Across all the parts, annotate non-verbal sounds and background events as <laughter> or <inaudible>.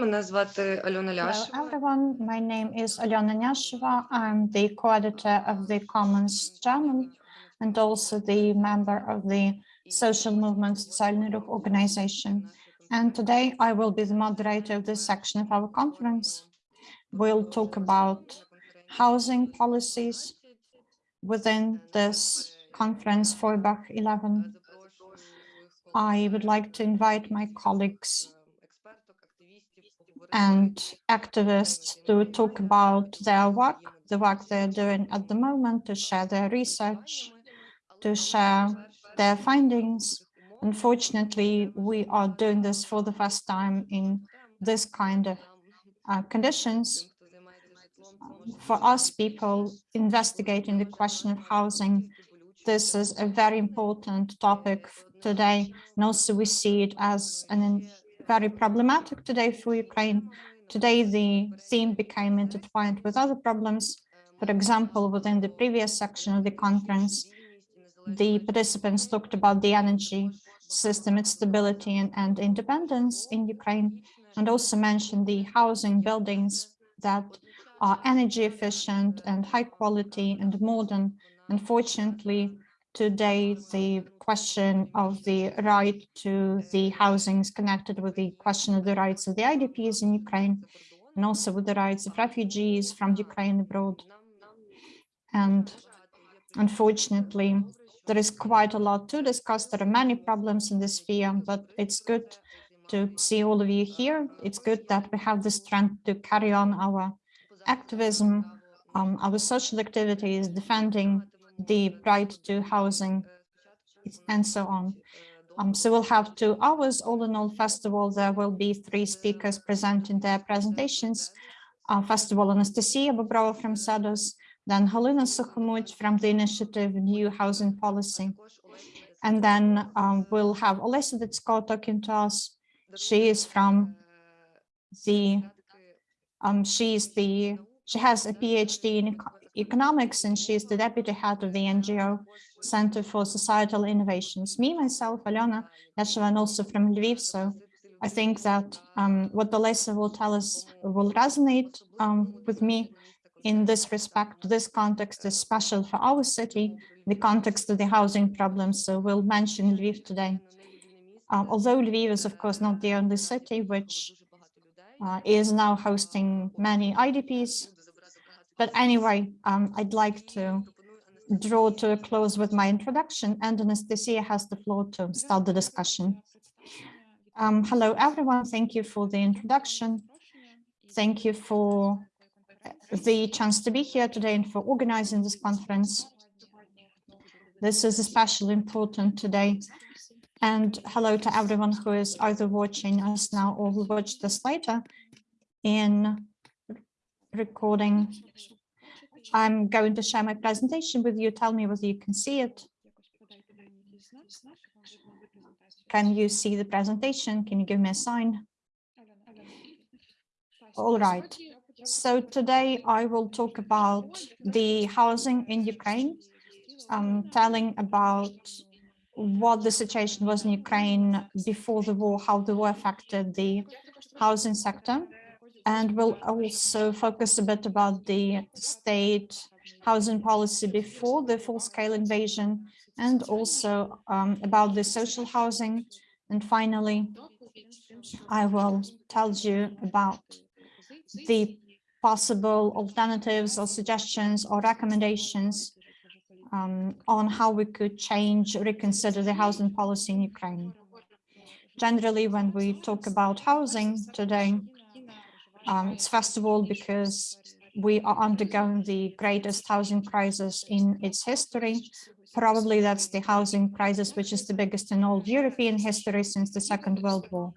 мене звати Альона Ляшева. Hello everyone, my name is Aliona Lyasheva. I'm the co-editor of the Commons journal and also the member of the social movement Социальный organization. And today I will be the moderator of this section of our conference. We'll talk about housing policies within this conference for Bach 11. I would like to invite my colleagues and activists to talk about their work, the work they're doing at the moment, to share their research, to share their findings. Unfortunately, we are doing this for the first time in this kind of uh, conditions. For us people investigating the question of housing, this is a very important topic today. And also we see it as an very problematic today for Ukraine. Today, the theme became intertwined with other problems. For example, within the previous section of the conference, the participants talked about the energy system, its stability and, and independence in Ukraine, and also mentioned the housing buildings that are energy efficient and high quality and modern. Unfortunately, today the question of the right to the housing is connected with the question of the rights of the IDPs in Ukraine and also with the rights of refugees from Ukraine abroad. And unfortunately, there is quite a lot to discuss. There are many problems in this sphere, but it's good to see all of you here. It's good that we have the strength to carry on our activism, um, our social activities, defending the right to housing, and so on. Um, so we'll have two hours all in all. First of all, there will be three speakers presenting their presentations. Uh, first of all, Anastasia Bobrova from Cedos, then Halina Sukhomut from the initiative New Housing Policy. And then um, we'll have Olesa Ditsko talking to us. She is from the, um, she is the, she has a PhD in economics and she is the deputy head of the NGO Center for Societal Innovations. Me, myself, Lyasheva, and also from Lviv. So I think that um, what Olesa will tell us will resonate um, with me in this respect. This context is special for our city, the context of the housing problems. So we'll mention Lviv today. Um, although Lviv is, of course, not the only city which uh, is now hosting many IDPs. But anyway, um, I'd like to draw to a close with my introduction and Anastasia has the floor to start the discussion. Um, hello, everyone. Thank you for the introduction. Thank you for the chance to be here today and for organizing this conference. This is especially important today. And hello to everyone who is either watching us now or will watch this later in recording. I'm going to share my presentation with you. Tell me whether you can see it. Can you see the presentation? Can you give me a sign? All right. So today I will talk about the housing in Ukraine, um, telling about what the situation was in Ukraine before the war, how the war affected the housing sector. And we'll also focus a bit about the state housing policy before the full-scale invasion and also um, about the social housing. And finally, I will tell you about the possible alternatives or suggestions or recommendations um, on how we could change, reconsider the housing policy in Ukraine. Generally, when we talk about housing today, um, it's first of all because we are undergoing the greatest housing crisis in its history. Probably that's the housing crisis, which is the biggest in all European history since the Second World War.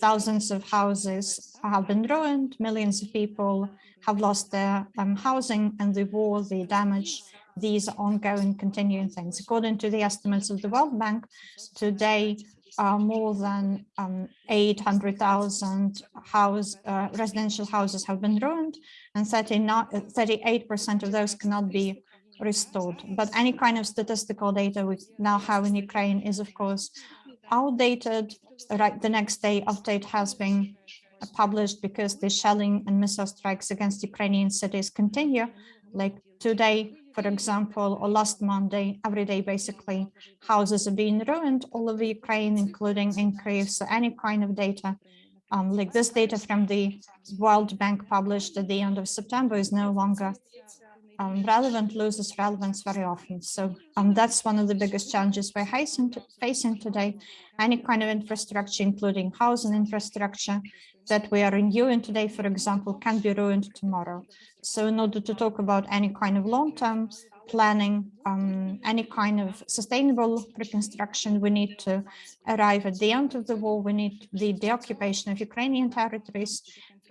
Thousands of houses have been ruined, millions of people have lost their um, housing and the war, the damage, these are ongoing, continuing things. According to the estimates of the World Bank, today uh, more than um, 800,000 house uh, residential houses have been ruined and 38% of those cannot be restored. But any kind of statistical data we now have in Ukraine is, of course, outdated. Right, the next day update has been published because the shelling and missile strikes against Ukrainian cities continue. Like today, for example, or last Monday, every day, basically, houses are being ruined all over Ukraine, including in Kyiv. So any kind of data, um, like this data from the World Bank published at the end of September is no longer um, relevant loses relevance very often. So um, that's one of the biggest challenges we're facing, today. Any kind of infrastructure, including housing infrastructure that we are renewing today, for example, can be ruined tomorrow. So in order to talk about any kind of long-term planning, um, any kind of sustainable reconstruction, we need to arrive at the end of the war. We need the deoccupation of Ukrainian territories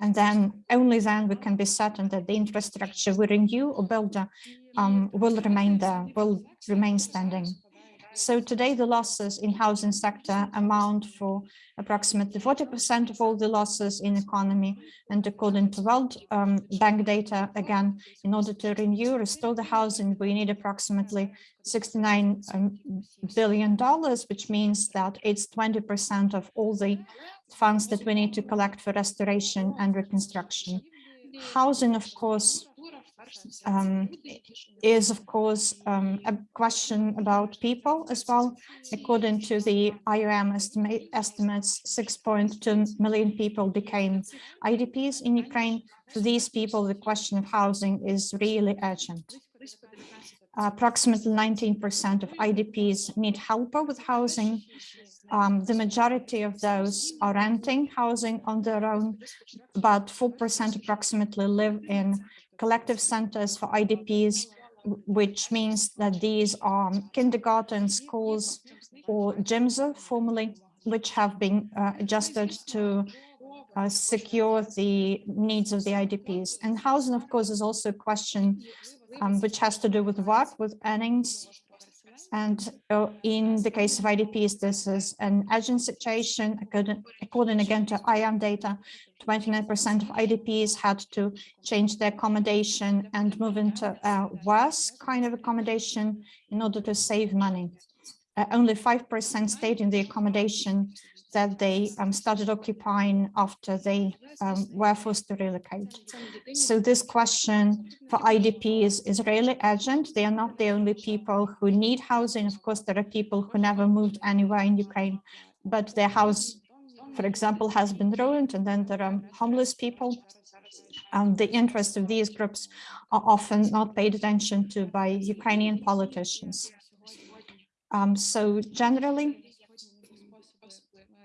and then only then we can be certain that the infrastructure we renew or build um, will remain there, will remain standing. So today the losses in housing sector amount for approximately 40% of all the losses in economy. And according to World um, Bank data, again, in order to renew, restore the housing, we need approximately 69 um, billion dollars, which means that it's 20% of all the funds that we need to collect for restoration and reconstruction. Housing, of course, um, is, of course, um, a question about people as well. According to the IOM estimate, estimates, 6.2 million people became IDPs in Ukraine. For these people, the question of housing is really urgent. approximately 19% of IDPs need help with housing. Um, the majority of those are renting housing on their own, but 4% approximately live in collective centers for IDPs, which means that these are kindergarten schools or gyms formally, which have been uh, adjusted to uh, secure the needs of the IDPs. And housing, of course, is also a question um, which has to do with work, with earnings, and uh, in the case of IDPs, this is an urgent situation. According, according again to IOM data, 29% of IDPs had to change their accommodation and move into a worse kind of accommodation in order to save money. Uh, only 5% stayed in the accommodation that they um, started occupying after they um, were forced to relocate. So this question for IDPs is really urgent. They are not the only people who need housing. Of course, there are people who never moved anywhere in Ukraine, but their house, for example, has been ruined. And then there are homeless people. Um, the interests of these groups are often not paid attention to by Ukrainian politicians. Um, so generally,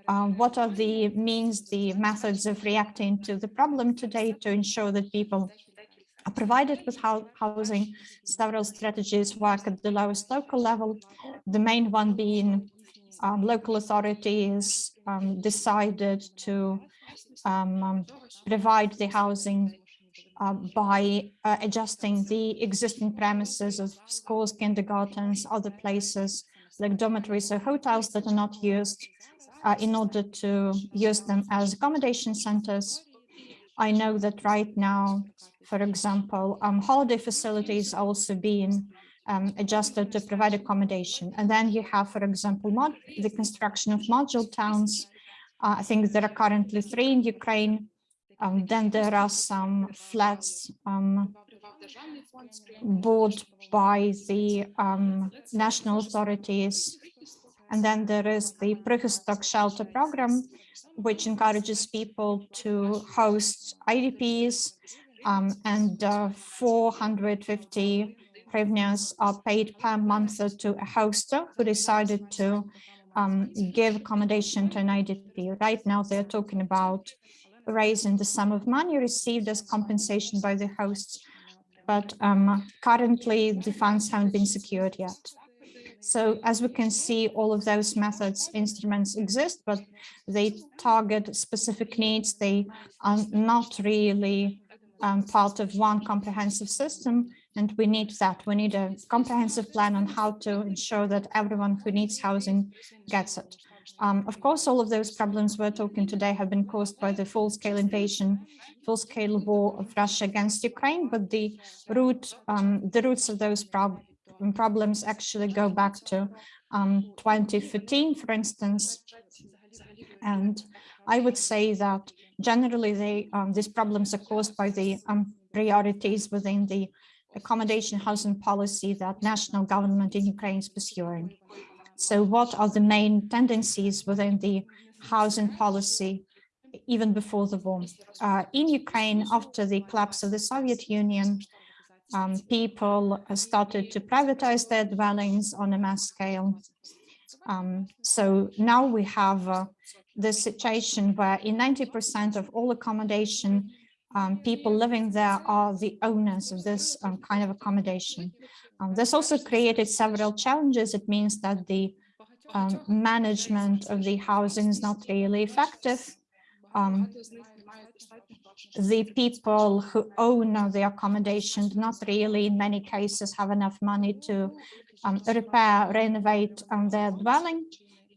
um, what are the means, the methods of reacting to the problem today to ensure that people are provided with housing. Several strategies work at the lowest local level, the main one being um, local authorities um, decided to um, um provide the housing uh, by uh, adjusting the existing premises of schools, kindergartens, other places like dormitories or hotels that are not used uh, in order to use them as accommodation centers. I know that right now, for example, um, holiday facilities are also being um, adjusted to provide accommodation. And then you have, for example, the construction of module towns. Uh, I think there are currently three in Ukraine. Um, then there are some flats um, bought by the um, national authorities and then there is the Prykhystok shelter program, which encourages people to host IDPs um, and uh, 450 hryvnias are paid per month to a hoster who decided to um, give accommodation to an IDP. Right now, they're talking about raising the sum of money received as compensation by the hosts, but um, currently the funds haven't been secured yet. So as we can see, all of those methods, instruments exist, but they target specific needs. They are not really um, part of one comprehensive system. And we need that. We need a comprehensive plan on how to ensure that everyone who needs housing gets it. Um, of course, all of those problems we're talking today have been caused by the full-scale invasion, full-scale war of Russia against Ukraine, but the root, um, the roots of those problems problems actually go back to um, 2015, for instance. And I would say that generally, they, um, these problems are caused by the um, priorities within the accommodation housing policy that national government in Ukraine is pursuing. So what are the main tendencies within the housing policy even before the war? Uh, in Ukraine, after the collapse of the Soviet Union, um, people started to privatize their dwellings on a mass scale. Um, so now we have uh, the situation where in 90% of all accommodation, um, people living there are the owners of this um, kind of accommodation. Um, this also created several challenges. It means that the um, management of the housing is not really effective. The people who own the accommodation do not really, in many cases, have enough money to um, repair, renovate um, their dwelling.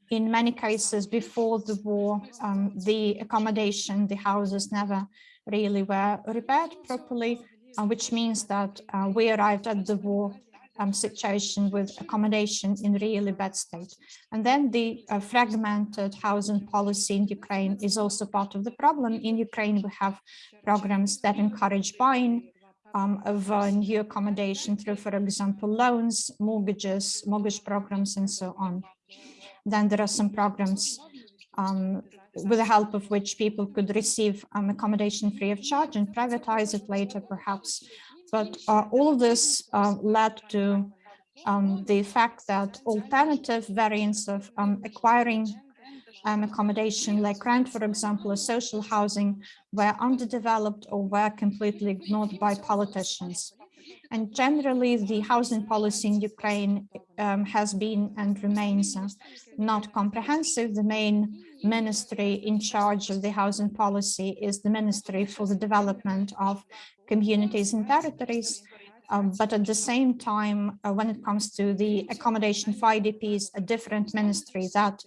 In many cases, before the war, um, the accommodation, the houses never really were repaired properly, uh, which means that uh, we arrived at the war um, situation with accommodation in really bad state. And then the uh, fragmented housing policy in Ukraine is also part of the problem. In Ukraine, we have programs that encourage buying um, of uh, new accommodation through, for example, loans, mortgages, mortgage programs, and so on. Then there are some programs um, with the help of which people could receive um, accommodation free of charge and privatize it later, perhaps. But uh, all of this uh, led to um, the fact that alternative variants of um, acquiring um, accommodation like rent, for example, or social housing were underdeveloped or were completely ignored by politicians. And generally, the housing policy in Ukraine um, has been and remains uh, not comprehensive. The main ministry in charge of the housing policy is the Ministry for the Development of Communities and Territories. Um, but at the same time, uh, when it comes to the accommodation for IDPs, a different ministry that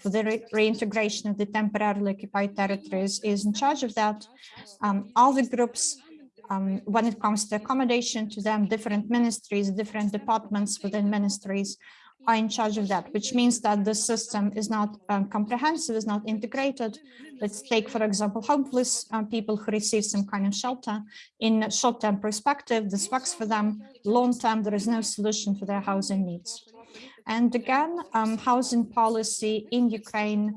for the re reintegration of the temporarily occupied territories is in charge of that. Um, the groups um, when it comes to accommodation to them, different ministries, different departments within ministries are in charge of that, which means that the system is not um, comprehensive, is not integrated. Let's take, for example, homeless uh, people who receive some kind of shelter. In short-term perspective, this works for them. Long-term, there is no solution for their housing needs. And again, um, housing policy in Ukraine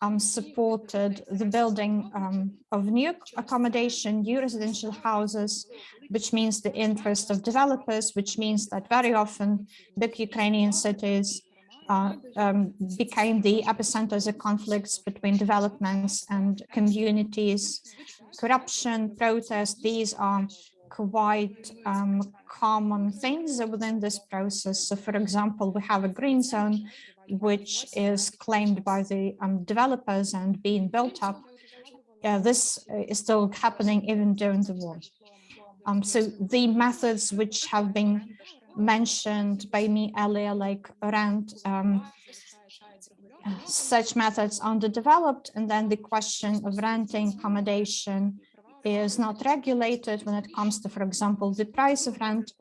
um, supported the building um, of new accommodation, new residential houses, which means the interest of developers, which means that very often big Ukrainian cities uh, um, became the epicenters of conflicts between developments and communities. Corruption, protests, these are quite um, common things within this process. So, for example, we have a green zone which is claimed by the um, developers and being built up. Uh, this is still happening even during the war. Um, so the methods which have been mentioned by me earlier, like around um, such methods underdeveloped, and then the question of renting accommodation is not regulated when it comes to, for example, the price of rent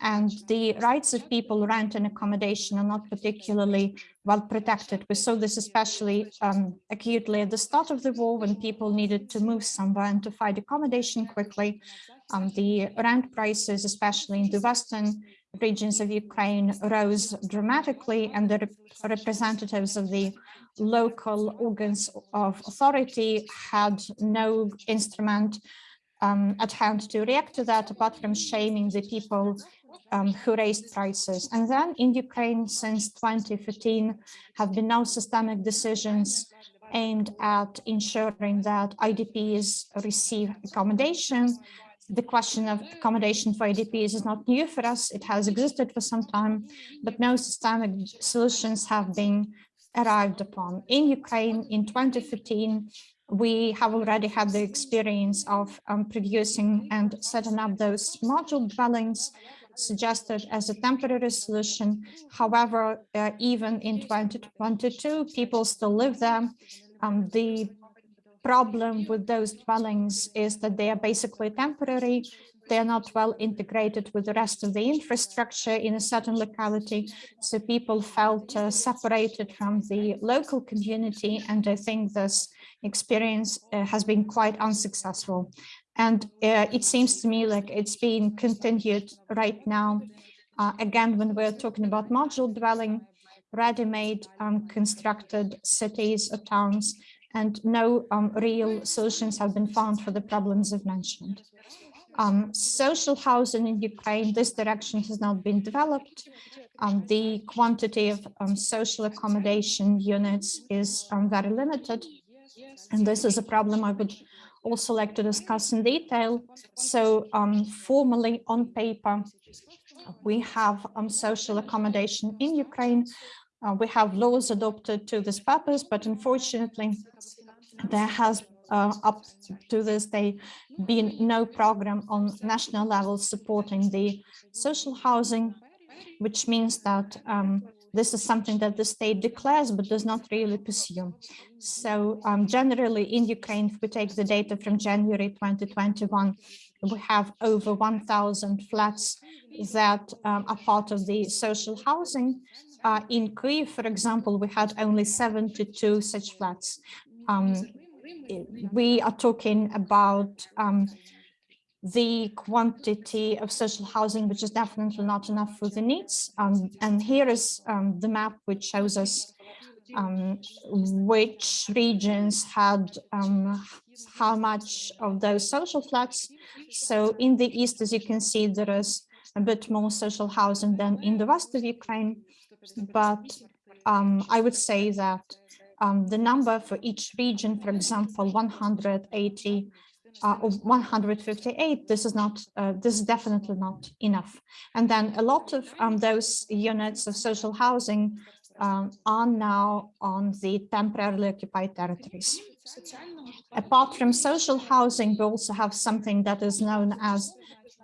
and the rights of people rent accommodation are not particularly well protected. We saw this especially um, acutely at the start of the war when people needed to move somewhere and to find accommodation quickly. Um, the rent prices, especially in the western regions of Ukraine, rose dramatically and the rep representatives of the local organs of authority had no instrument um, at hand to react to that apart from shaming the people um, who raised prices. And then in Ukraine since 2015 have been no systemic decisions aimed at ensuring that IDPs receive accommodation. The question of accommodation for IDPs is not new for us. It has existed for some time, but no systemic solutions have been arrived upon. In Ukraine in 2015, we have already had the experience of um, producing and setting up those module dwellings suggested as a temporary solution. However, uh, even in 2022, people still live there. Um, the problem with those dwellings is that they are basically temporary. They are not well integrated with the rest of the infrastructure in a certain locality. So people felt uh, separated from the local community. And I think this experience uh, has been quite unsuccessful. And uh, it seems to me like it's being continued right now. Uh, again, when we're talking about modular dwelling, ready-made um, constructed cities or towns, and no um, real solutions have been found for the problems I've mentioned. Um, social housing in Ukraine, this direction has not been developed. Um, the quantity of um, social accommodation units is um, very limited. And this is a problem I would also like to discuss in detail. So um, formally on paper, we have um, social accommodation in Ukraine. Uh, we have laws adopted to this purpose, but unfortunately, there has uh, up to this day been no program on national level supporting the social housing, which means that um, this is something that the state declares but does not really pursue. So um, generally in Ukraine, if we take the data from January 2021, we have over 1,000 flats that um, are part of the social housing. Uh, in Kyiv, for example, we had only 72 such flats. Um, we are talking about um, the quantity of social housing, which is definitely not enough for the needs. Um, and here is um, the map which shows us um, which regions had um, how much of those social flats. So in the east, as you can see, there is a bit more social housing than in the west of Ukraine. But um, I would say that um, the number for each region, for example, 180 uh, or 158, this is not, uh, this is definitely not enough. And then a lot of um, those units of social housing um, are now on the temporarily occupied territories. Apart from social housing, we also have something that is known as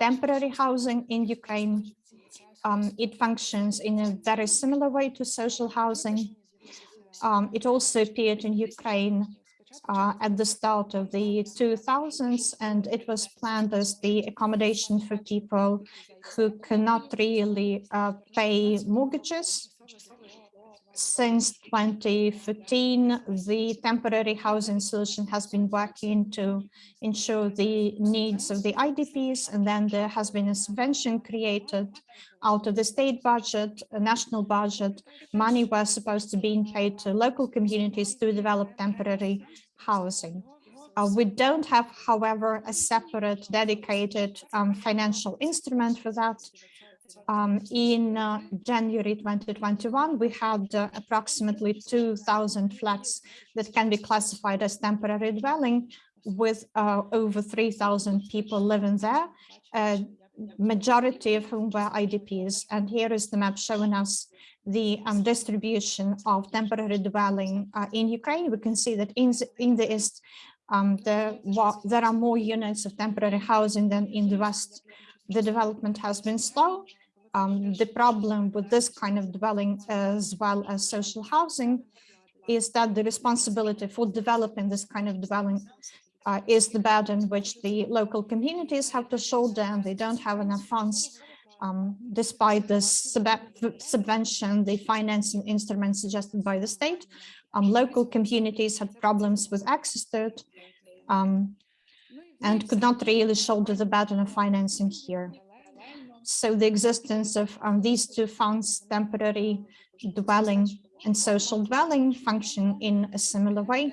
temporary housing in Ukraine. Um, it functions in a very similar way to social housing. Um, it also appeared in Ukraine uh, at the start of the 2000s, and it was planned as the accommodation for people who cannot really uh, pay mortgages since 2015, the temporary housing solution has been working to ensure the needs of the IDPs, and then there has been a subvention created out of the state budget, a national budget. Money was supposed to be paid to local communities to develop temporary housing. Uh, we don't have, however, a separate dedicated um, financial instrument for that. Um, in uh, January 2021, we had uh, approximately 2,000 flats that can be classified as temporary dwelling with uh, over 3,000 people living there, majority of whom were IDPs. And here is the map showing us the um, distribution of temporary dwelling uh, in Ukraine. We can see that in, in the east, um, there, there are more units of temporary housing than in the west. The development has been slow um, the problem with this kind of dwelling as well as social housing is that the responsibility for developing this kind of dwelling uh, is the burden which the local communities have to shoulder and they don't have enough funds um, despite the sub subvention, the financing instruments suggested by the state. Um, local communities had problems with access to it um, and could not really shoulder the burden of financing here. So the existence of um, these two funds, temporary dwelling and social dwelling function in a similar way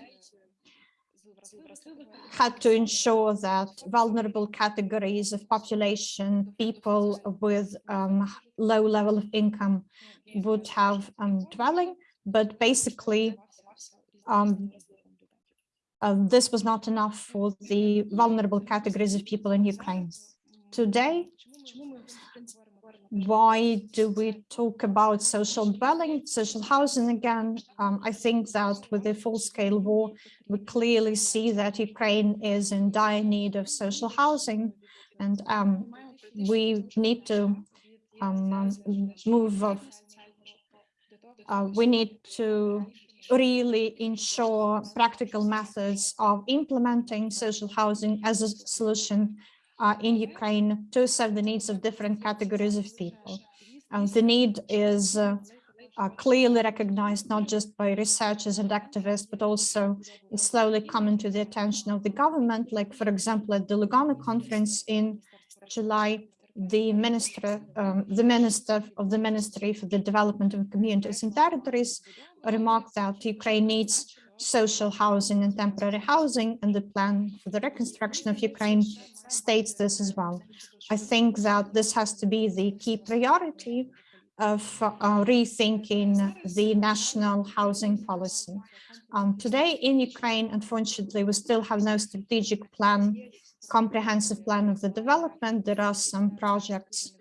had to ensure that vulnerable categories of population, people with um, low level of income would have um, dwelling, but basically um, uh, this was not enough for the vulnerable categories of people in Ukraine. Today, why do we talk about social dwelling, social housing again? Um, I think that with the full-scale war, we clearly see that Ukraine is in dire need of social housing, and um, we need to um, move. Of, uh, we need to really ensure practical methods of implementing social housing as a solution uh, in Ukraine to serve the needs of different categories of people. And the need is uh, uh, clearly recognized not just by researchers and activists, but also is slowly coming to the attention of the government. Like, for example, at the Lugano conference in July, the minister, um, the minister of the Ministry for the Development of Communities and Territories remarked that Ukraine needs social housing and temporary housing, and the plan for the reconstruction of Ukraine states this as well. I think that this has to be the key priority of uh, rethinking the national housing policy. Um, today in Ukraine, unfortunately, we still have no strategic plan, comprehensive plan of the development. There are some projects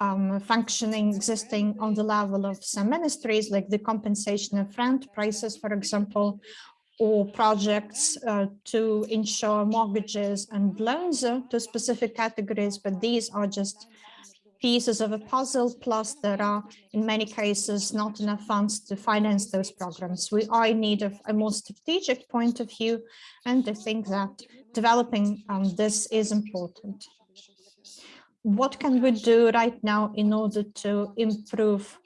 um, functioning, existing on the level of some ministries, like the compensation of rent prices, for example, or projects uh, to ensure mortgages and loans uh, to specific categories, but these are just pieces of a puzzle, plus there are, in many cases, not enough funds to finance those programs. We are in need of a more strategic point of view, and I think that developing um, this is important. What can we do right now in order to improve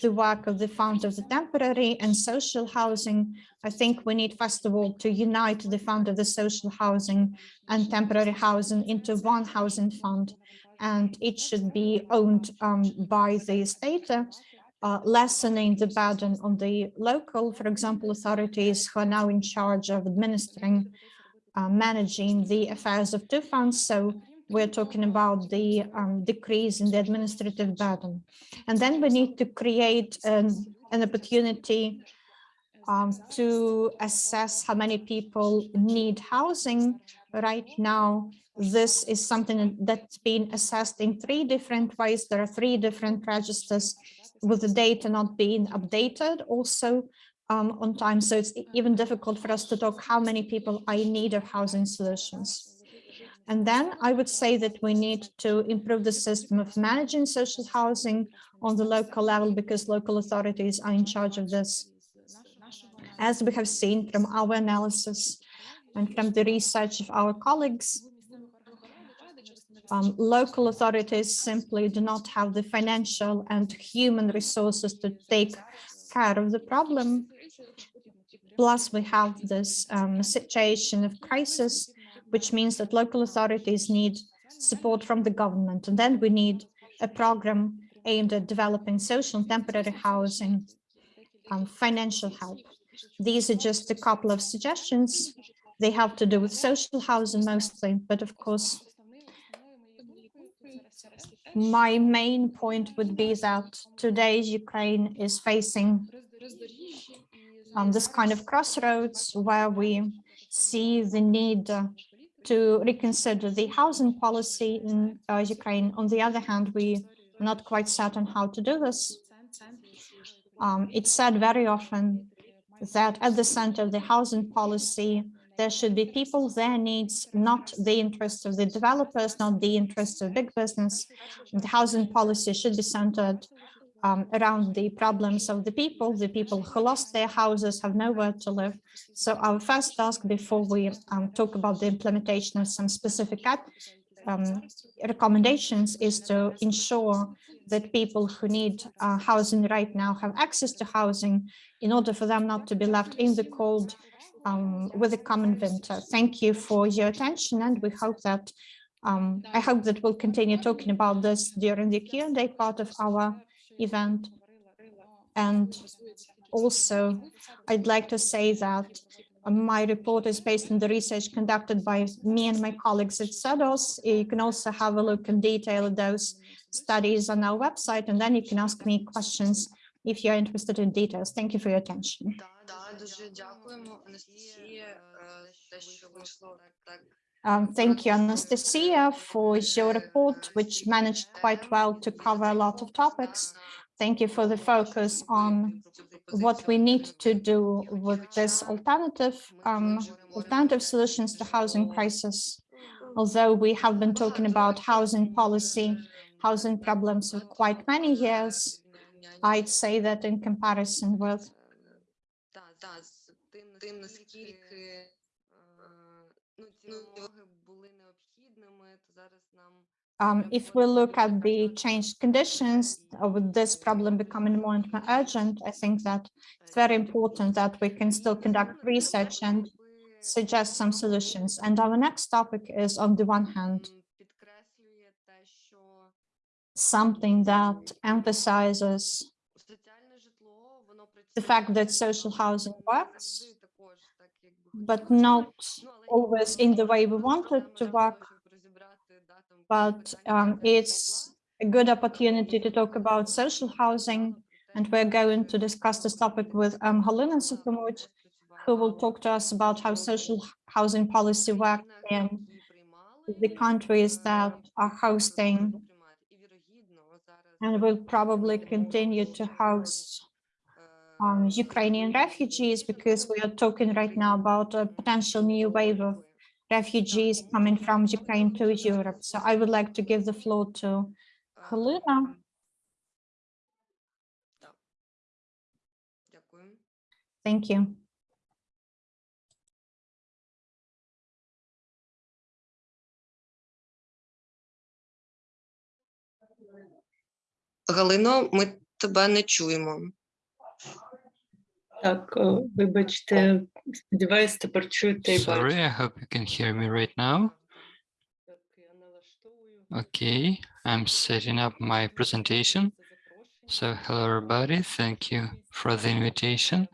the work of the Fund of the Temporary and Social Housing? I think we need, first of all, to unite the Fund of the Social Housing and Temporary Housing into one housing fund and it should be owned um, by the state, uh, lessening the burden on the local, for example, authorities who are now in charge of administering, uh, managing the affairs of two funds. So we're talking about the um, decrease in the administrative burden. And then we need to create an, an opportunity um, to assess how many people need housing. Right now, this is something that's been assessed in three different ways. There are three different registers with the data not being updated also um, on time. So it's even difficult for us to talk how many people are in need of housing solutions. And then I would say that we need to improve the system of managing social housing on the local level because local authorities are in charge of this. As we have seen from our analysis and from the research of our colleagues, um, local authorities simply do not have the financial and human resources to take care of the problem. Plus, we have this um, situation of crisis, which means that local authorities need support from the government. And then we need a program aimed at developing social and temporary housing, um, financial help. These are just a couple of suggestions. They have to do with social housing mostly, but of course, my main point would be that today's Ukraine is facing um, this kind of crossroads where we see the need to reconsider the housing policy in uh, Ukraine. On the other hand, we are not quite certain how to do this. Um, it's said very often that at the center of the housing policy there should be people, their needs, not the interests of the developers, not the interests of big business. The housing policy should be centered um, around the problems of the people, the people who lost their houses, have nowhere to live. So our first task before we um, talk about the implementation of some specific um, recommendations is to ensure that people who need uh, housing right now have access to housing in order for them not to be left in the cold um, with a common winter. Thank you for your attention and we hope that um, I hope that we'll continue talking about this during the Q&A part of our event. And also, I'd like to say that uh, my report is based on the research conducted by me and my colleagues at Cedos. You can also have a look in detail at those studies on our website, and then you can ask me questions if you're interested in details. Thank you for your attention. Um, thank you, Anastasia, for your report, which managed quite well to cover a lot of topics. Thank you for the focus on what we need to do with this alternative, um, alternative solutions to housing crisis. Although we have been talking about housing policy, housing problems for quite many years, I'd say that in comparison with um, if we look at the changed conditions of this problem becoming more and more urgent, I think that it's very important that we can still conduct research and suggest some solutions. And our next topic is, on the one hand, something that emphasizes the fact that social housing works, but not always in the way we wanted to work. But um, it's a good opportunity to talk about social housing, and we're going to discuss this topic with um, Halina Sukhomut, who will talk to us about how social housing policy works in the countries that are hosting and will probably continue to host um, Ukrainian refugees because we are talking right now about a potential new wave of refugees coming from Ukraine to Europe. So I would like to give the floor to Helena. Thank you. Галино, ми тебе не чуємо. Так, о, вибачте, сподіваюсь, тепер чуєте і Sorry, бачите. I hope you can hear me right now. Так, я налаштовую. Okay, I'm setting up my presentation. So hello everybody, thank you for the invitation.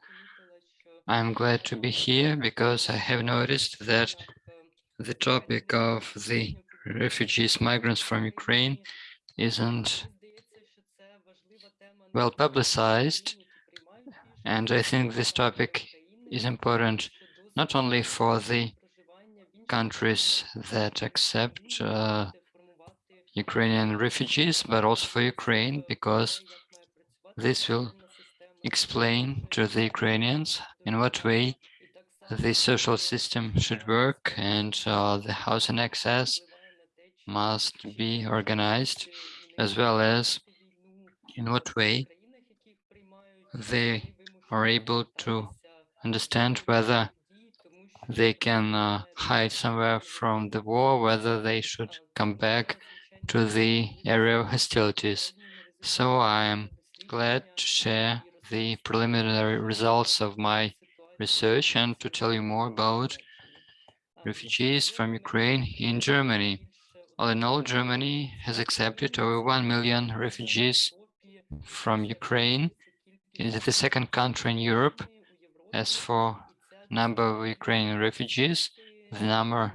I'm glad to be here because I have noticed that the topic of the refugees, migrants from Ukraine isn't well publicized. and I think this topic is important not only for the countries that accept uh, Ukrainian refugees, but also for Ukraine, because this will explain to the Ukrainians in what way the social system should work and uh, the housing access must be organized, as well as in what way they are able to understand whether they can uh, hide somewhere from the war, whether they should come back to the area of hostilities. So I am glad to share the preliminary results of my research and to tell you more about refugees from Ukraine in Germany. All in all, Germany has accepted over 1 million refugees from Ukraine. Is the second country in Europe. As for number of Ukrainian refugees, the number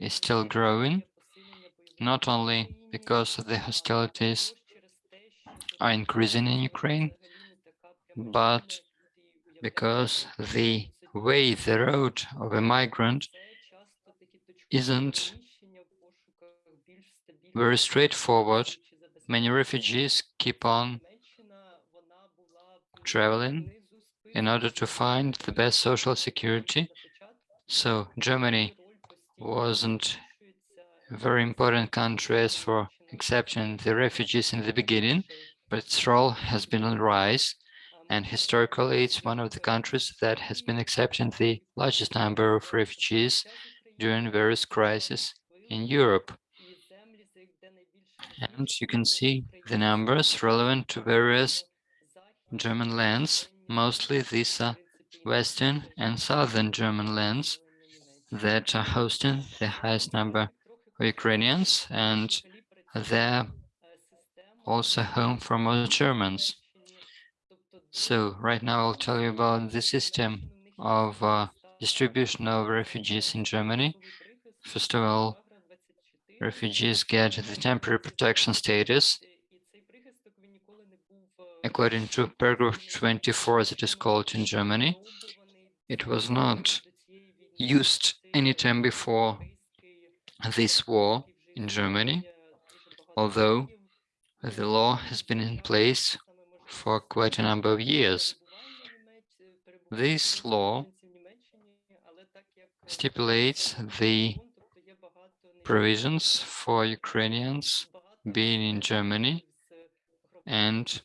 is still growing, not only because the hostilities are increasing in Ukraine, but because the way, the road of a migrant isn't very straightforward. Many refugees keep on traveling in order to find the best social security. So Germany wasn't a very important country as for accepting the refugees in the beginning, but its role has been on rise. And historically, it's one of the countries that has been accepting the largest number of refugees during various crises in Europe. And you can see the numbers relevant to various German lands. Mostly these are Western and Southern German lands that are hosting the highest number of Ukrainians, and they're also home for most Germans. So right now I'll tell you about the system of uh, distribution of refugees in Germany. First of all, refugees get the temporary protection status according to paragraph 24 as it is called in Germany. It was not used any time before this war in Germany, although the law has been in place for quite a number of years. This law stipulates the provisions for Ukrainians being in Germany, and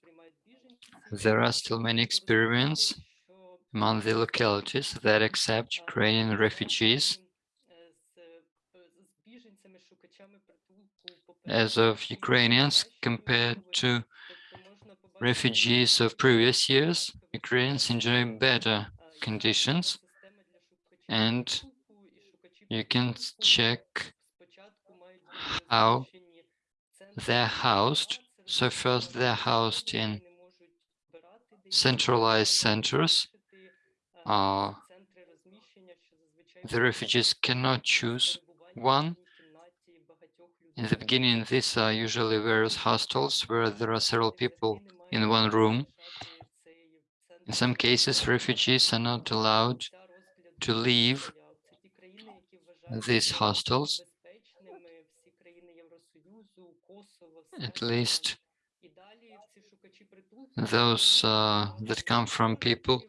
there are still many experiments among the localities that accept Ukrainian refugees as of Ukrainians compared to refugees of previous years. Ukrainians enjoy better conditions and you can check how they're housed. So first they're housed in centralized centers. Uh, the refugees cannot choose one. In the beginning, these are usually various hostels where there are several people in one room. In some cases, refugees are not allowed to leave these hostels, at least those uh, that come from people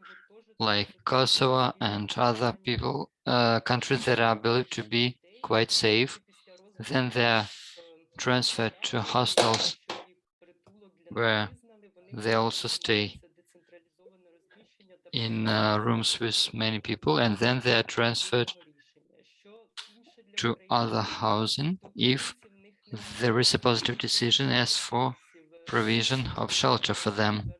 like Kosovo and other people, uh, countries that are believed to be quite safe, then they're transferred to hostels where they also stay in uh, rooms with many people, and then they are transferred to other housing if there is a positive decision as for provision of shelter for them.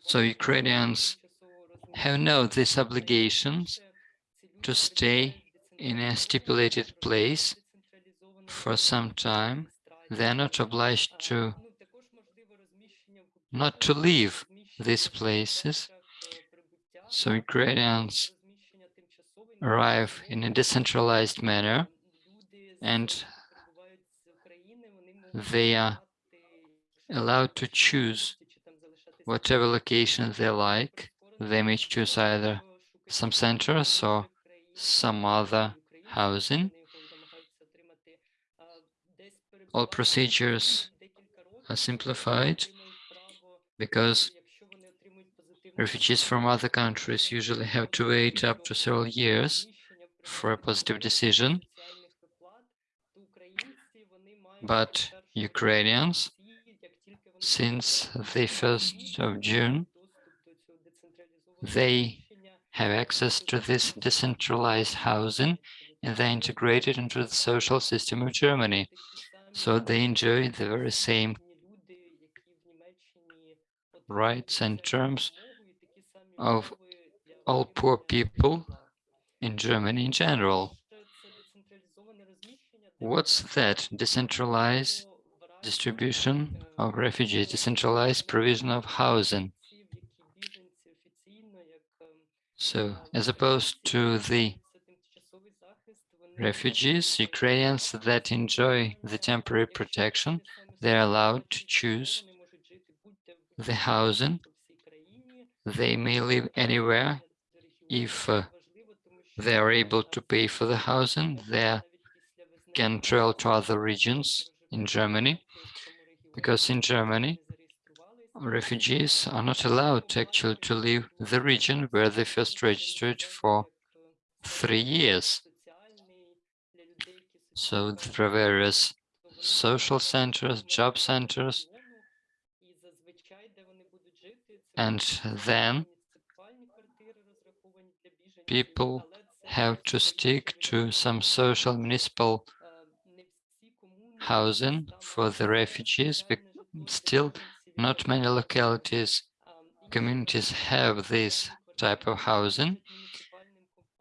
So Ukrainians have no these obligations to stay in a stipulated place for some time. They're not obliged to not to leave these places. So Ukrainians arrive in a decentralized manner and they are allowed to choose whatever location they like. They may choose either some centers or some other housing. All procedures are simplified because refugees from other countries usually have to wait up to several years for a positive decision. But Ukrainians, since the 1st of June, they have access to this decentralized housing and they're integrated into the social system of Germany. So they enjoy the very same rights and terms of all poor people in Germany in general. What's that? Decentralized distribution of refugees, decentralized provision of housing. So as opposed to the refugees, Ukrainians that enjoy the temporary protection, they're allowed to choose the housing. They may live anywhere if uh, they are able to pay for the housing. They can travel to other regions in Germany, because in Germany, refugees are not allowed actually to leave the region where they first registered for three years. So there are various social centers, job centers, and then people have to stick to some social municipal housing for the refugees, but still not many localities, communities have this type of housing.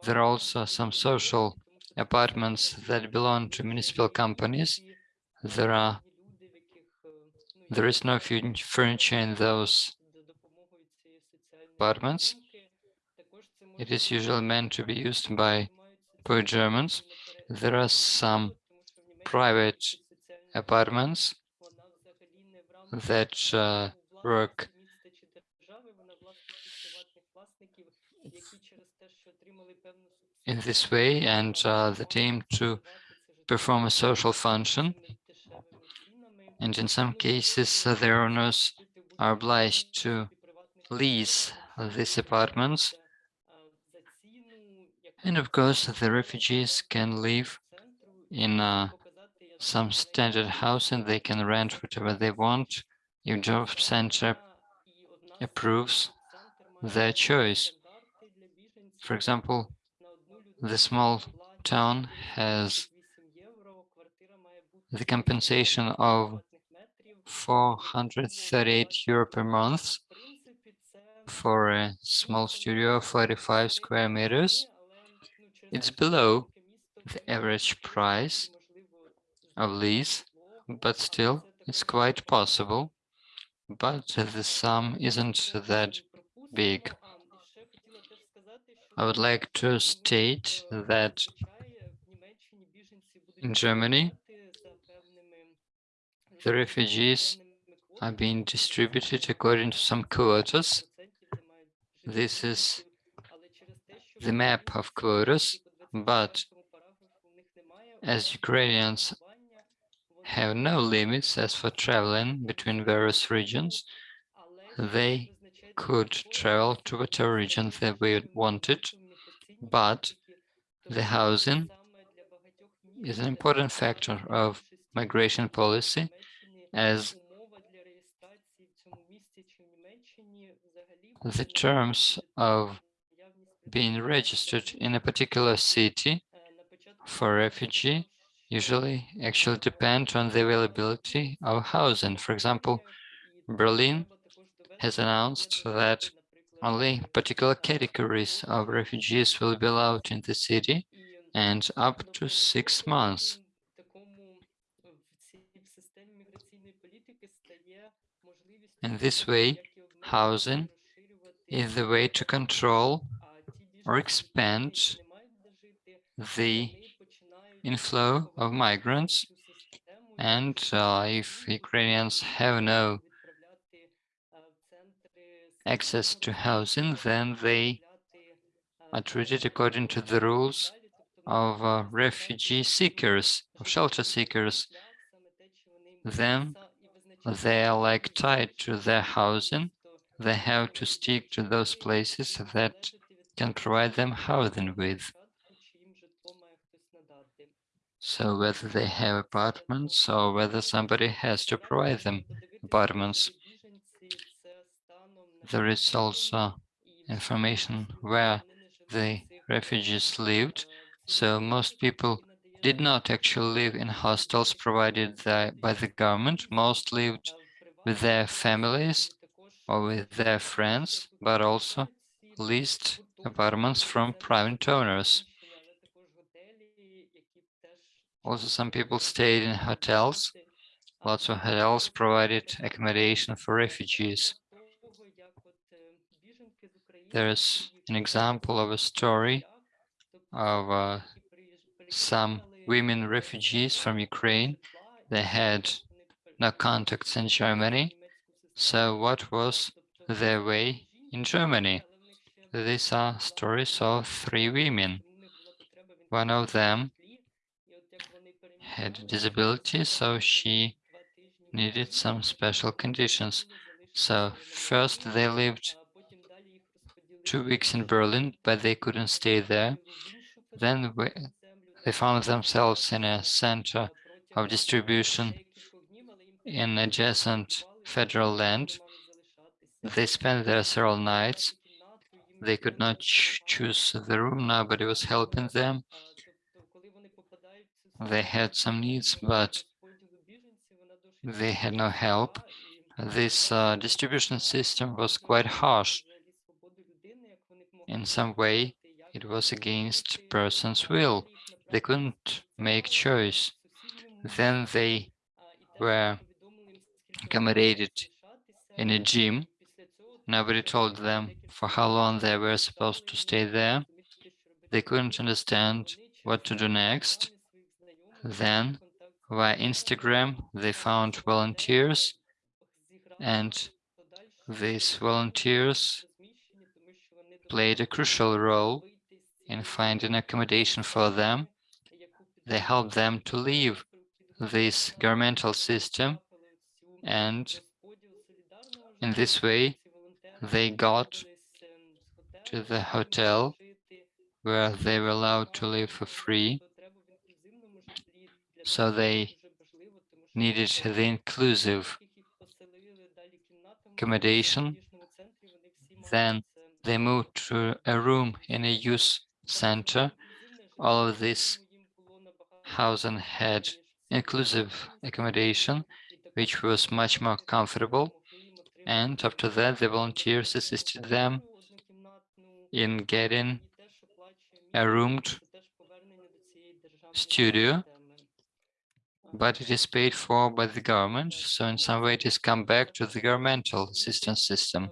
There are also some social apartments that belong to municipal companies. There are there is no furniture in those apartments. It is usually meant to be used by poor Germans. There are some private apartments that uh, work in this way and uh, that aim to perform a social function. And in some cases, uh, the owners are obliged to lease these apartments. And of course, the refugees can live in uh, some standard housing. They can rent whatever they want Your job center approves their choice. For example, the small town has the compensation of 438 euro per month for a small studio of 45 square meters. It's below the average price of lease, but still it's quite possible. But the sum isn't that big. I would like to state that in Germany, the refugees are being distributed according to some quotas. This is the map of quotas, but as Ukrainians have no limits as for traveling between various regions, they could travel to whatever region they wanted, but the housing is an important factor of migration policy as the terms of being registered in a particular city for refugee usually actually depend on the availability of housing. For example, Berlin has announced that only particular categories of refugees will be allowed in the city and up to six months. In this way, housing is the way to control or expand the inflow of migrants. And uh, if Ukrainians have no access to housing, then they are treated according to the rules of uh, refugee seekers, of shelter seekers. Then they are like tied to their housing. They have to stick to those places that can provide them housing with. So whether they have apartments or whether somebody has to provide them apartments. There is also information where the refugees lived. So most people did not actually live in hostels provided by the government. Most lived with their families or with their friends, but also leased apartments from private owners. Also, some people stayed in hotels. Lots of hotels provided accommodation for refugees. There's an example of a story of uh, some women refugees from Ukraine. They had no contacts in Germany. So what was their way in Germany? These are stories of three women. One of them had a disability, so she needed some special conditions. So first they lived two weeks in Berlin, but they couldn't stay there. Then they found themselves in a center of distribution in adjacent federal land. They spent there several nights. They could not ch choose the room, nobody was helping them. They had some needs, but they had no help. This uh, distribution system was quite harsh. In some way, it was against person's will they couldn't make choice. Then they were accommodated in a gym. Nobody told them for how long they were supposed to stay there. They couldn't understand what to do next. Then, via Instagram, they found volunteers, and these volunteers played a crucial role in finding accommodation for them. They helped them to leave this governmental system and in this way they got to the hotel where they were allowed to live for free so they needed the inclusive accommodation. Then they moved to a room in a youth center. All of this housing had inclusive accommodation, which was much more comfortable. And after that, the volunteers assisted them in getting a roomed studio, but it is paid for by the government. So in some way, it has come back to the governmental assistance system.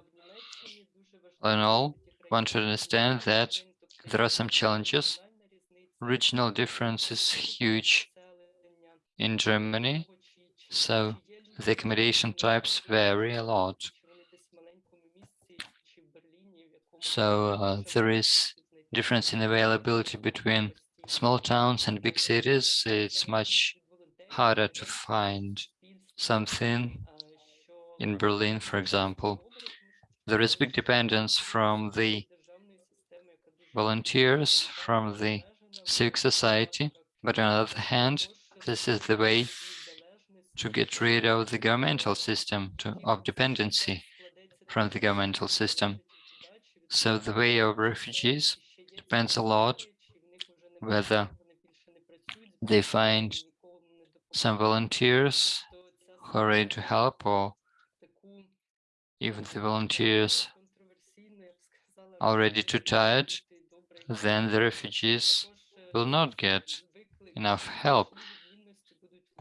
In all, one should understand that there are some challenges. Regional difference is huge in Germany, so the accommodation types vary a lot. So uh, there is difference in availability between small towns and big cities. It's much harder to find something in Berlin, for example. There is big dependence from the volunteers, from the civic society, but on the other hand, this is the way to get rid of the governmental system to, of dependency from the governmental system. So the way of refugees depends a lot whether they find some volunteers who are ready to help or if the volunteers are already too tired, then the refugees will not get enough help.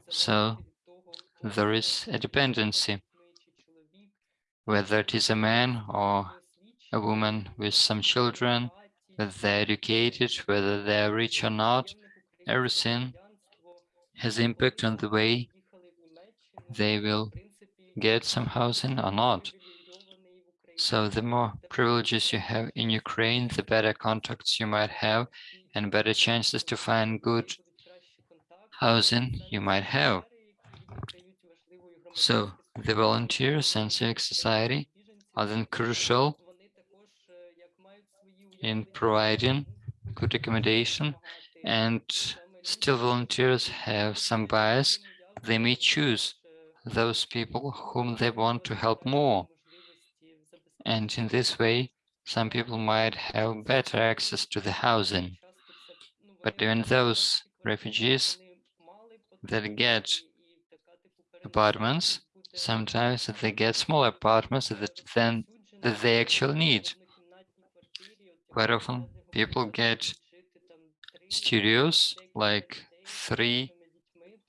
So there is a dependency, whether it is a man or a woman with some children, whether they're educated, whether they're rich or not, everything has impact on the way they will get some housing or not. So the more privileges you have in Ukraine, the better contacts you might have and better chances to find good housing you might have. So the volunteers and civic society are then crucial in providing good accommodation and still volunteers have some bias. They may choose those people whom they want to help more. And in this way, some people might have better access to the housing. But even those refugees that get apartments, sometimes they get small apartments that then that they actually need. Quite often people get studios, like three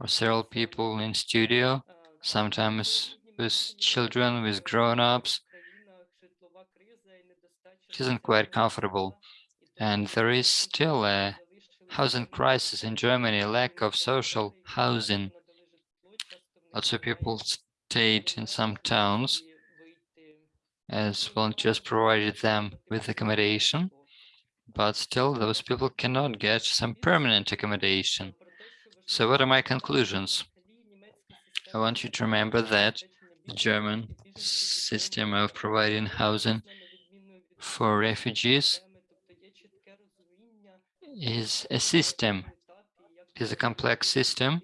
or several people in studio, sometimes with children, with grown-ups. It isn't quite comfortable. And there is still a housing crisis in Germany, lack of social housing. Lots of people stayed in some towns as volunteers provided them with accommodation, but still those people cannot get some permanent accommodation. So what are my conclusions? I want you to remember that the German system of providing housing for refugees is a system, is a complex system.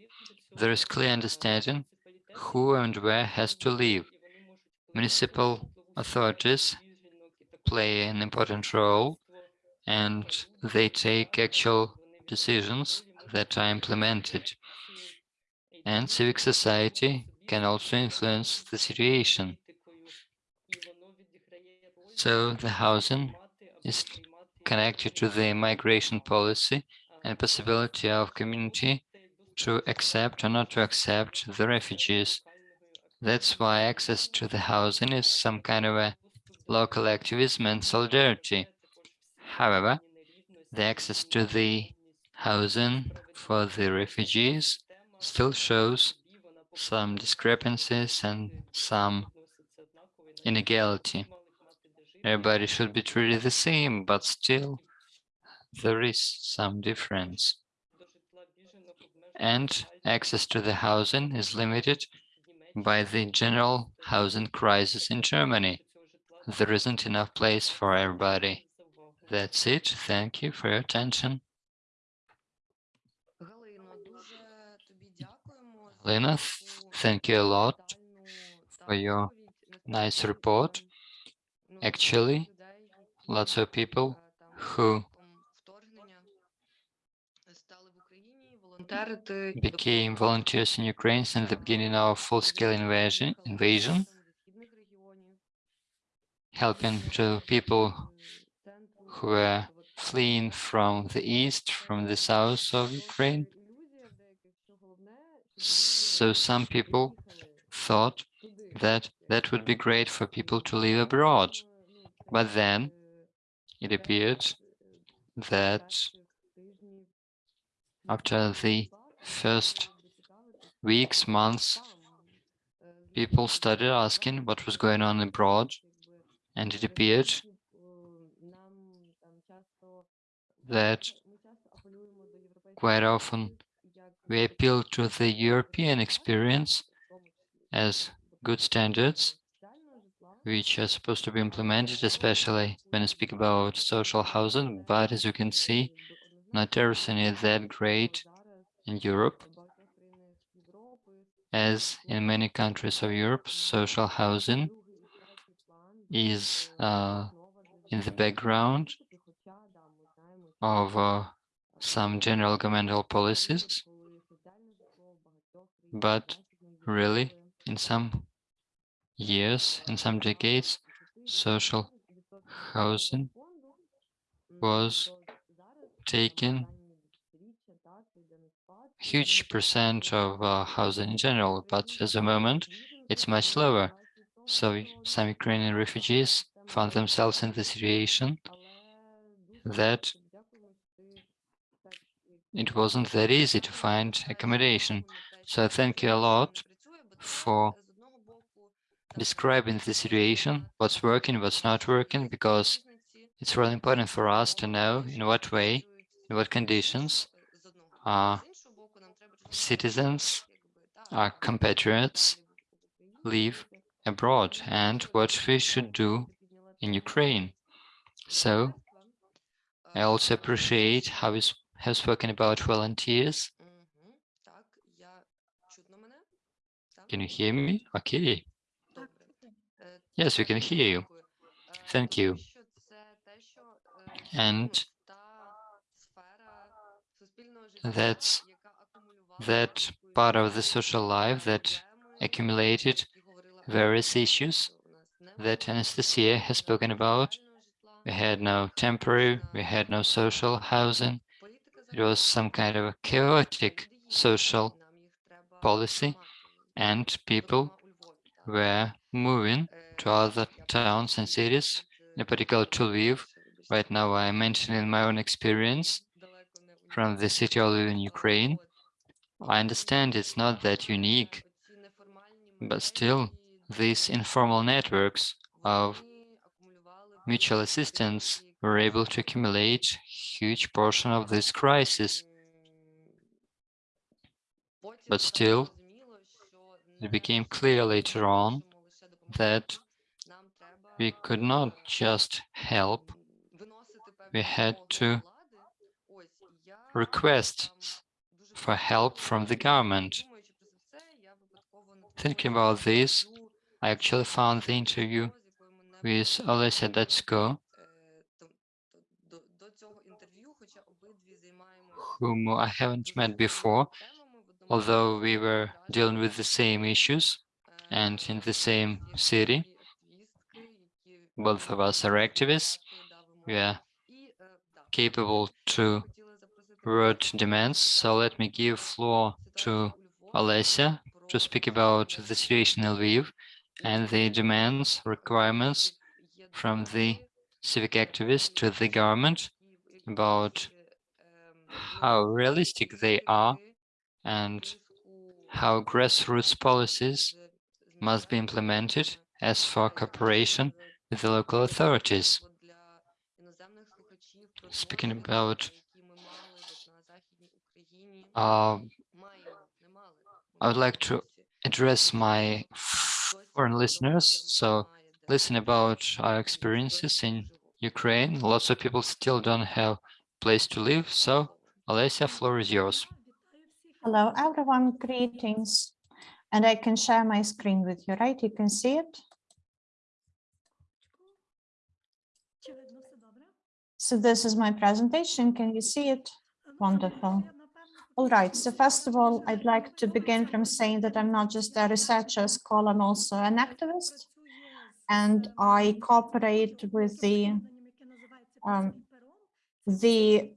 There is clear understanding who and where has to live. Municipal authorities play an important role and they take actual decisions that are implemented. And civic society can also influence the situation. So the housing is connected to the migration policy and possibility of community to accept or not to accept the refugees. That's why access to the housing is some kind of a local activism and solidarity. However, the access to the housing for the refugees still shows some discrepancies and some inequality. Everybody should be treated the same, but still there is some difference. And access to the housing is limited by the general housing crisis in Germany. There isn't enough place for everybody. That's it. Thank you for your attention. Lena, thank you a lot for your nice report. Actually, lots of people who became volunteers in Ukraine since the beginning of full-scale invasion, invasion, helping to people who were fleeing from the east, from the south of Ukraine. So some people thought that that would be great for people to live abroad. But then it appeared that after the first weeks, months, people started asking what was going on abroad, and it appeared that quite often we appeal to the European experience as good standards, which are supposed to be implemented, especially when I speak about social housing. But as you can see, not everything is that great in Europe. As in many countries of Europe, social housing is uh, in the background of uh, some general governmental policies, but really in some years, in some decades, social housing was taking huge percent of uh, housing in general, but at the moment it's much lower. So some Ukrainian refugees found themselves in the situation that it wasn't that easy to find accommodation. So thank you a lot for describing the situation, what's working, what's not working, because it's really important for us to know in what way, in what conditions our citizens, our compatriots live abroad and what we should do in Ukraine. So I also appreciate how you have spoken about volunteers. Can you hear me? Okay. Yes, we can hear you. Thank you. And that's that part of the social life that accumulated various issues that Anastasia has spoken about. We had no temporary, we had no social housing. It was some kind of a chaotic social policy and people were moving to other towns and cities, in particular to Lviv. Right now I'm mentioning my own experience from the city of Lviv in Ukraine. I understand it's not that unique, but still these informal networks of mutual assistance were able to accumulate huge portion of this crisis. But still, it became clear later on that we could not just help, we had to request for help from the government. Thinking about this, I actually found the interview with Olesya Datsko, whom I haven't met before, although we were dealing with the same issues and in the same city. Both of us are activists. We are capable to word demands. So let me give floor to Olesya to speak about the situation in Lviv and the demands, requirements from the civic activists to the government about how realistic they are and how grassroots policies must be implemented as for cooperation with the local authorities. Speaking about uh, I would like to address my foreign listeners. So listen about our experiences in Ukraine. Lots of people still don't have place to live. So Olesya, floor is yours. Hello, everyone. Greetings. And I can share my screen with you, right? You can see it. So this is my presentation. Can you see it? Wonderful. All right, so first of all, I'd like to begin from saying that I'm not just a researcher, scholar, I'm also an activist. And I cooperate with the um, the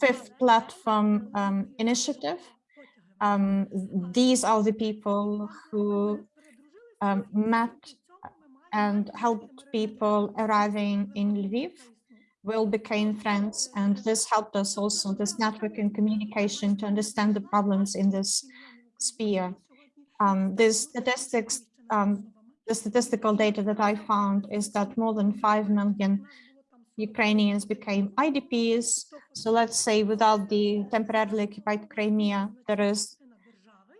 fifth platform um, initiative. Um, these are the people who um, met and helped people arriving in Lviv. We all became friends and this helped us also, this network and communication to understand the problems in this sphere. Um, the statistics, um, the statistical data that I found is that more than 5 million Ukrainians became IDPs. So let's say without the temporarily occupied Crimea, there is,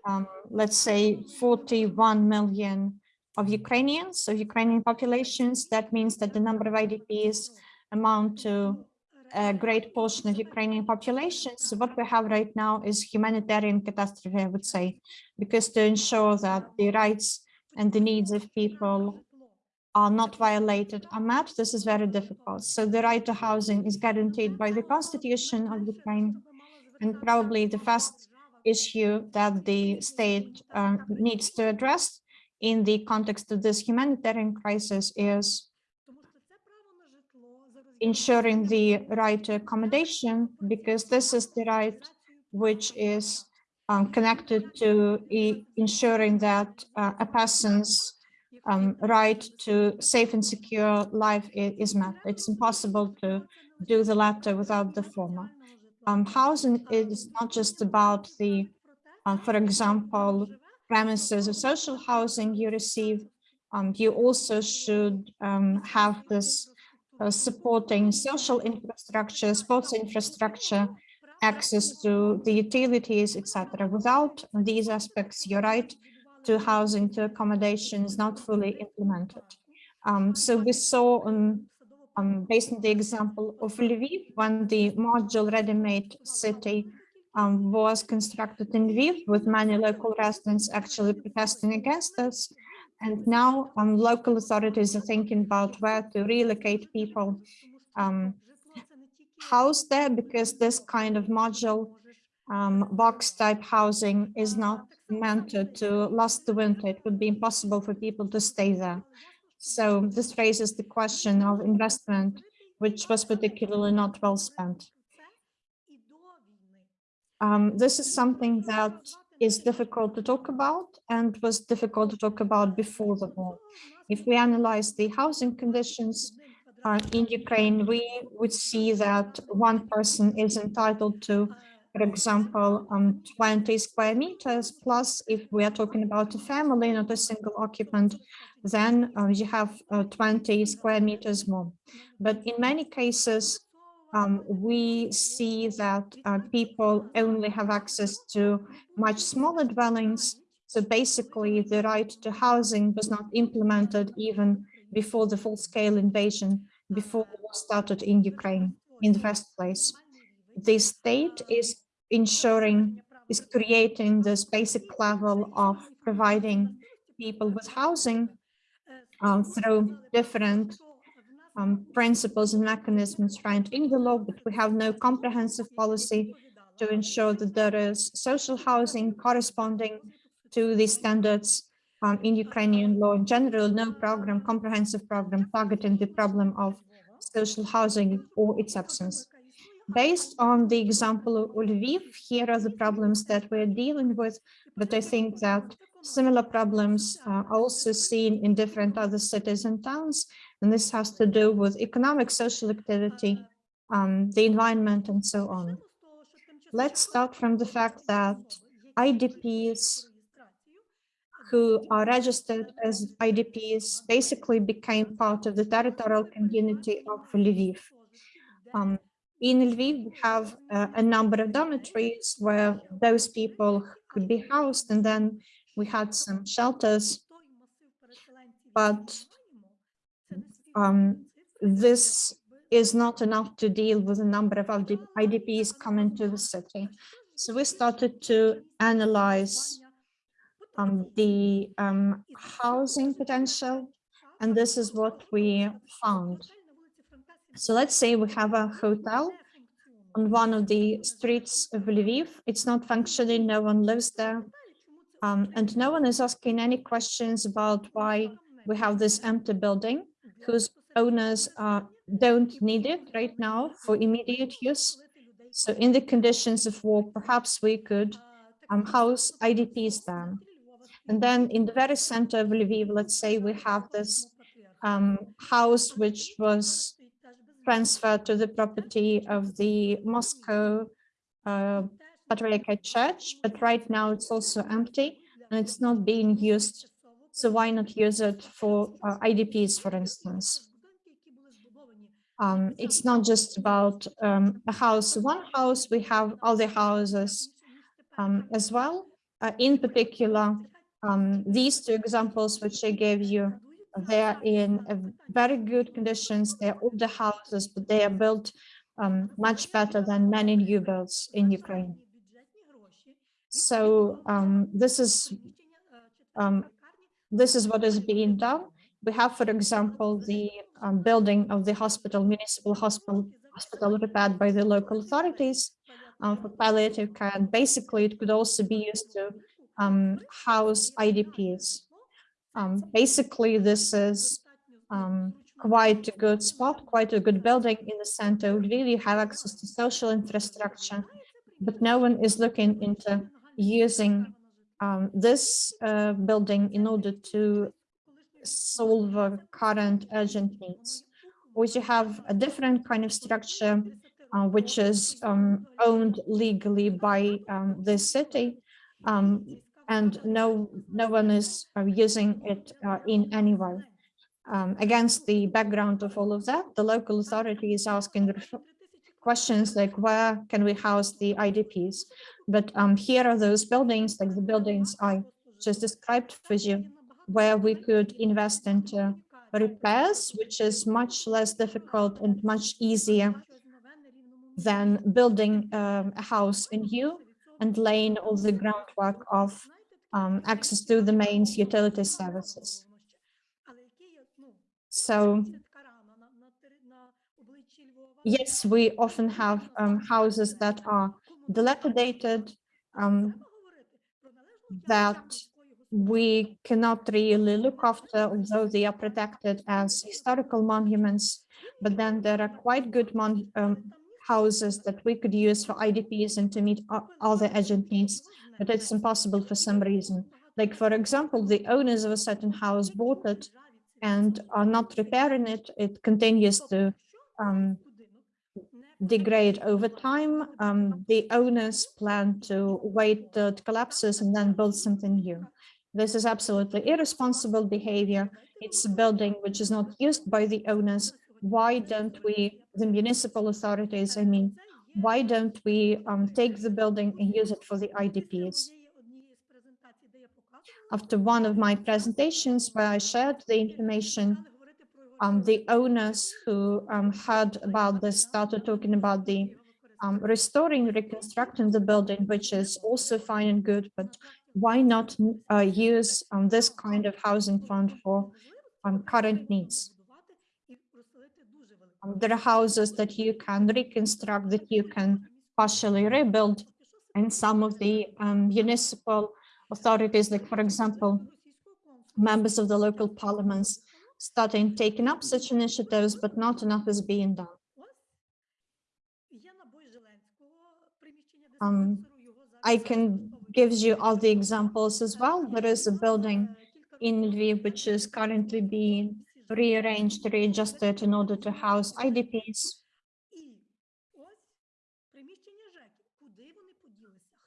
um, let's say 41 million of Ukrainians, of Ukrainian populations. That means that the number of IDPs amount to a great portion of Ukrainian population. So what we have right now is humanitarian catastrophe, I would say, because to ensure that the rights and the needs of people are not violated are met, this is very difficult. So the right to housing is guaranteed by the constitution of Ukraine. And probably the first issue that the state uh, needs to address in the context of this humanitarian crisis is ensuring the right to accommodation, because this is the right which is um, connected to e ensuring that uh, a person's um, right to safe and secure life is met. It's impossible to do the latter without the former. Um, housing is not just about the, uh, for example, premises of social housing you receive. Um, you also should um, have this uh, supporting social infrastructure, sports infrastructure, access to the utilities, etc. Without these aspects, you're right, to housing, to accommodation is not fully implemented. Um, so we saw on, um, based on the example of Lviv, when the module ready-made city um, was constructed in Lviv with many local residents actually protesting against us. And now um, local authorities are thinking about where to relocate people um, housed there because this kind of module um, box type housing is not meant to, last the winter. It would be impossible for people to stay there. So this raises the question of investment, which was particularly not well spent. Um, this is something that is difficult to talk about and was difficult to talk about before the war. If we analyze the housing conditions uh, in Ukraine, we would see that one person is entitled to for example, um, 20 square meters, plus if we are talking about a family, not a single occupant, then uh, you have uh, 20 square meters more. But in many cases, um, we see that uh, people only have access to much smaller dwellings. So basically, the right to housing was not implemented even before the full-scale invasion, before the war started in Ukraine in the first place. The state is ensuring is creating this basic level of providing people with housing um, through different um, principles and mechanisms found in the law, but we have no comprehensive policy to ensure that there is social housing corresponding to the standards um, in Ukrainian law in general, no program, comprehensive program targeting the problem of social housing or its absence. Based on the example of Lviv, here are the problems that we're dealing with, but I think that similar problems are also seen in different other cities and towns, and this has to do with economic, social activity, um, the environment, and so on. Let's start from the fact that IDPs who are registered as IDPs basically became part of the territorial community of Lviv. Um, in Lviv, we have uh, a number of dormitories where those people could be housed, and then we had some shelters. But um, this is not enough to deal with the number of IDPs coming to the city. So we started to analyze um, the um, housing potential, and this is what we found. So let's say we have a hotel on one of the streets of Lviv. It's not functioning, no one lives there. Um, and no one is asking any questions about why we have this empty building whose owners uh, don't need it right now for immediate use. So in the conditions of war, perhaps we could um, house IDPs there. And then in the very center of Lviv, let's say we have this um, house which was transferred to the property of the Moscow uh, Patriarchate Church, but right now it's also empty and it's not being used. So why not use it for uh, IDPs, for instance? Um, it's not just about um, a house, one house, we have other houses um, as well. Uh, in particular, um, these two examples which I gave you, they're in a very good conditions. They're older houses, but they are built um, much better than many new builds in Ukraine. So um, this is um, this is what is being done. We have, for example, the um, building of the hospital, municipal hospital, hospital repaired by the local authorities um, for palliative care. And basically, it could also be used to um, house IDPs. Um, basically, this is um, quite a good spot, quite a good building in the center. We really have access to social infrastructure, but no one is looking into using um, this uh, building in order to solve uh, current urgent needs. Or you have a different kind of structure, uh, which is um, owned legally by um, the city, um, and no no one is uh, using it uh, in any way. Um, against the background of all of that, the local authority is asking questions like where can we house the IDPs? But um, here are those buildings, like the buildings I just described for you, where we could invest into repairs, which is much less difficult and much easier than building um, a house in anew and laying all the groundwork of um, access to the mains utility services. So yes, we often have um, houses that are dilapidated, um, that we cannot really look after, although they are protected as historical monuments. But then there are quite good um, houses that we could use for IDPs and to meet the urgent needs, but it's impossible for some reason. Like, for example, the owners of a certain house bought it and are not repairing it. It continues to um, degrade over time. Um, the owners plan to wait till it collapses and then build something new. This is absolutely irresponsible behavior. It's a building which is not used by the owners. Why don't we, the municipal authorities, I mean, why don't we um, take the building and use it for the IDPs? After one of my presentations where I shared the information um, the owners who um, heard about this started talking about the um, restoring, reconstructing the building, which is also fine and good, but why not uh, use um, this kind of housing fund for um, current needs? Um, there are houses that you can reconstruct, that you can partially rebuild, and some of the municipal authorities, like for example, members of the local parliaments, starting taking up such initiatives, but not enough is being done. Um, I can give you all the examples as well. There is a building in Lviv which is currently being rearranged, readjusted in order to house IDPs.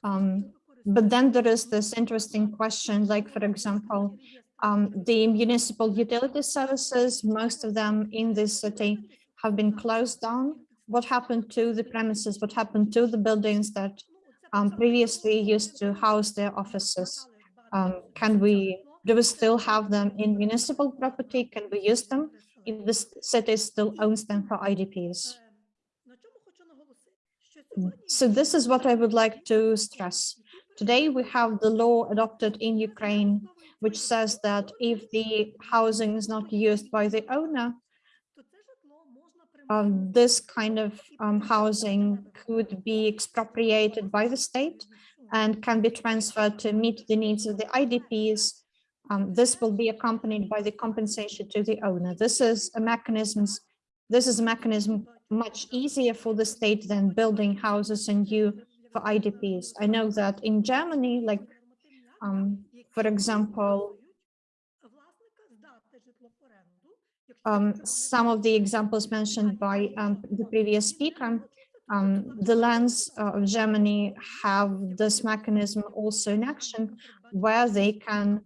Um, but then there is this interesting question, like, for example, um, the municipal utility services, most of them in this city have been closed down. What happened to the premises? What happened to the buildings that um, previously used to house their offices? Um, can we, do we still have them in municipal property? Can we use them if the city still owns them for IDPs? So this is what I would like to stress. Today we have the law adopted in Ukraine which says that if the housing is not used by the owner, um, this kind of um, housing could be expropriated by the state and can be transferred to meet the needs of the IDPs. Um, this will be accompanied by the compensation to the owner. This is a mechanism. This is a mechanism much easier for the state than building houses and you for IDPs. I know that in Germany, like, um, for example, um, some of the examples mentioned by um, the previous speaker, um, the lands uh, of Germany have this mechanism also in action where they can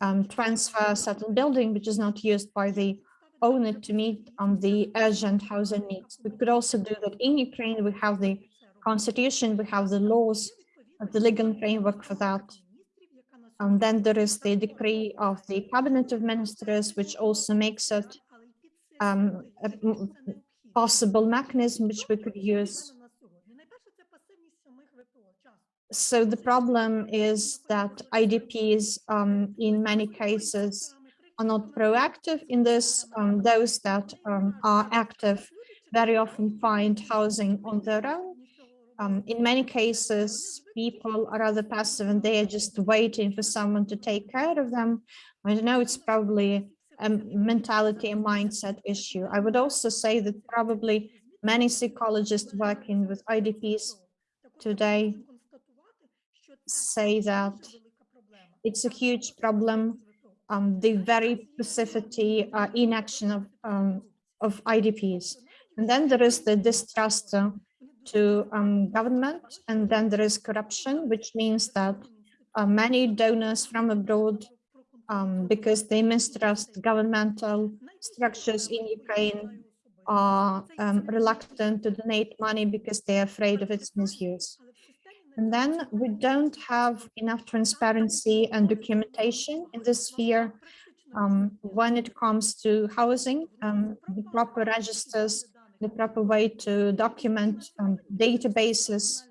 um, transfer certain building which is not used by the owner to meet um, the urgent housing needs. We could also do that in Ukraine. We have the constitution, we have the laws, uh, the legal framework for that. And then there is the decree of the cabinet of ministers, which also makes it um, a possible mechanism which we could use. So the problem is that IDPs um, in many cases are not proactive in this. Um, those that um, are active very often find housing on their own. Um, in many cases, people are rather passive and they are just waiting for someone to take care of them. I know it's probably a mentality and mindset issue. I would also say that probably many psychologists working with IDPs today say that it's a huge problem. Um, the very specificity uh, inaction of um, of IDPs, and then there is the distrust uh, to um, government, and then there is corruption, which means that uh, many donors from abroad, um, because they mistrust governmental structures in Ukraine, are um, reluctant to donate money because they're afraid of its misuse. And then we don't have enough transparency and documentation in this sphere um, when it comes to housing, um, the proper registers, the proper way to document um, databases,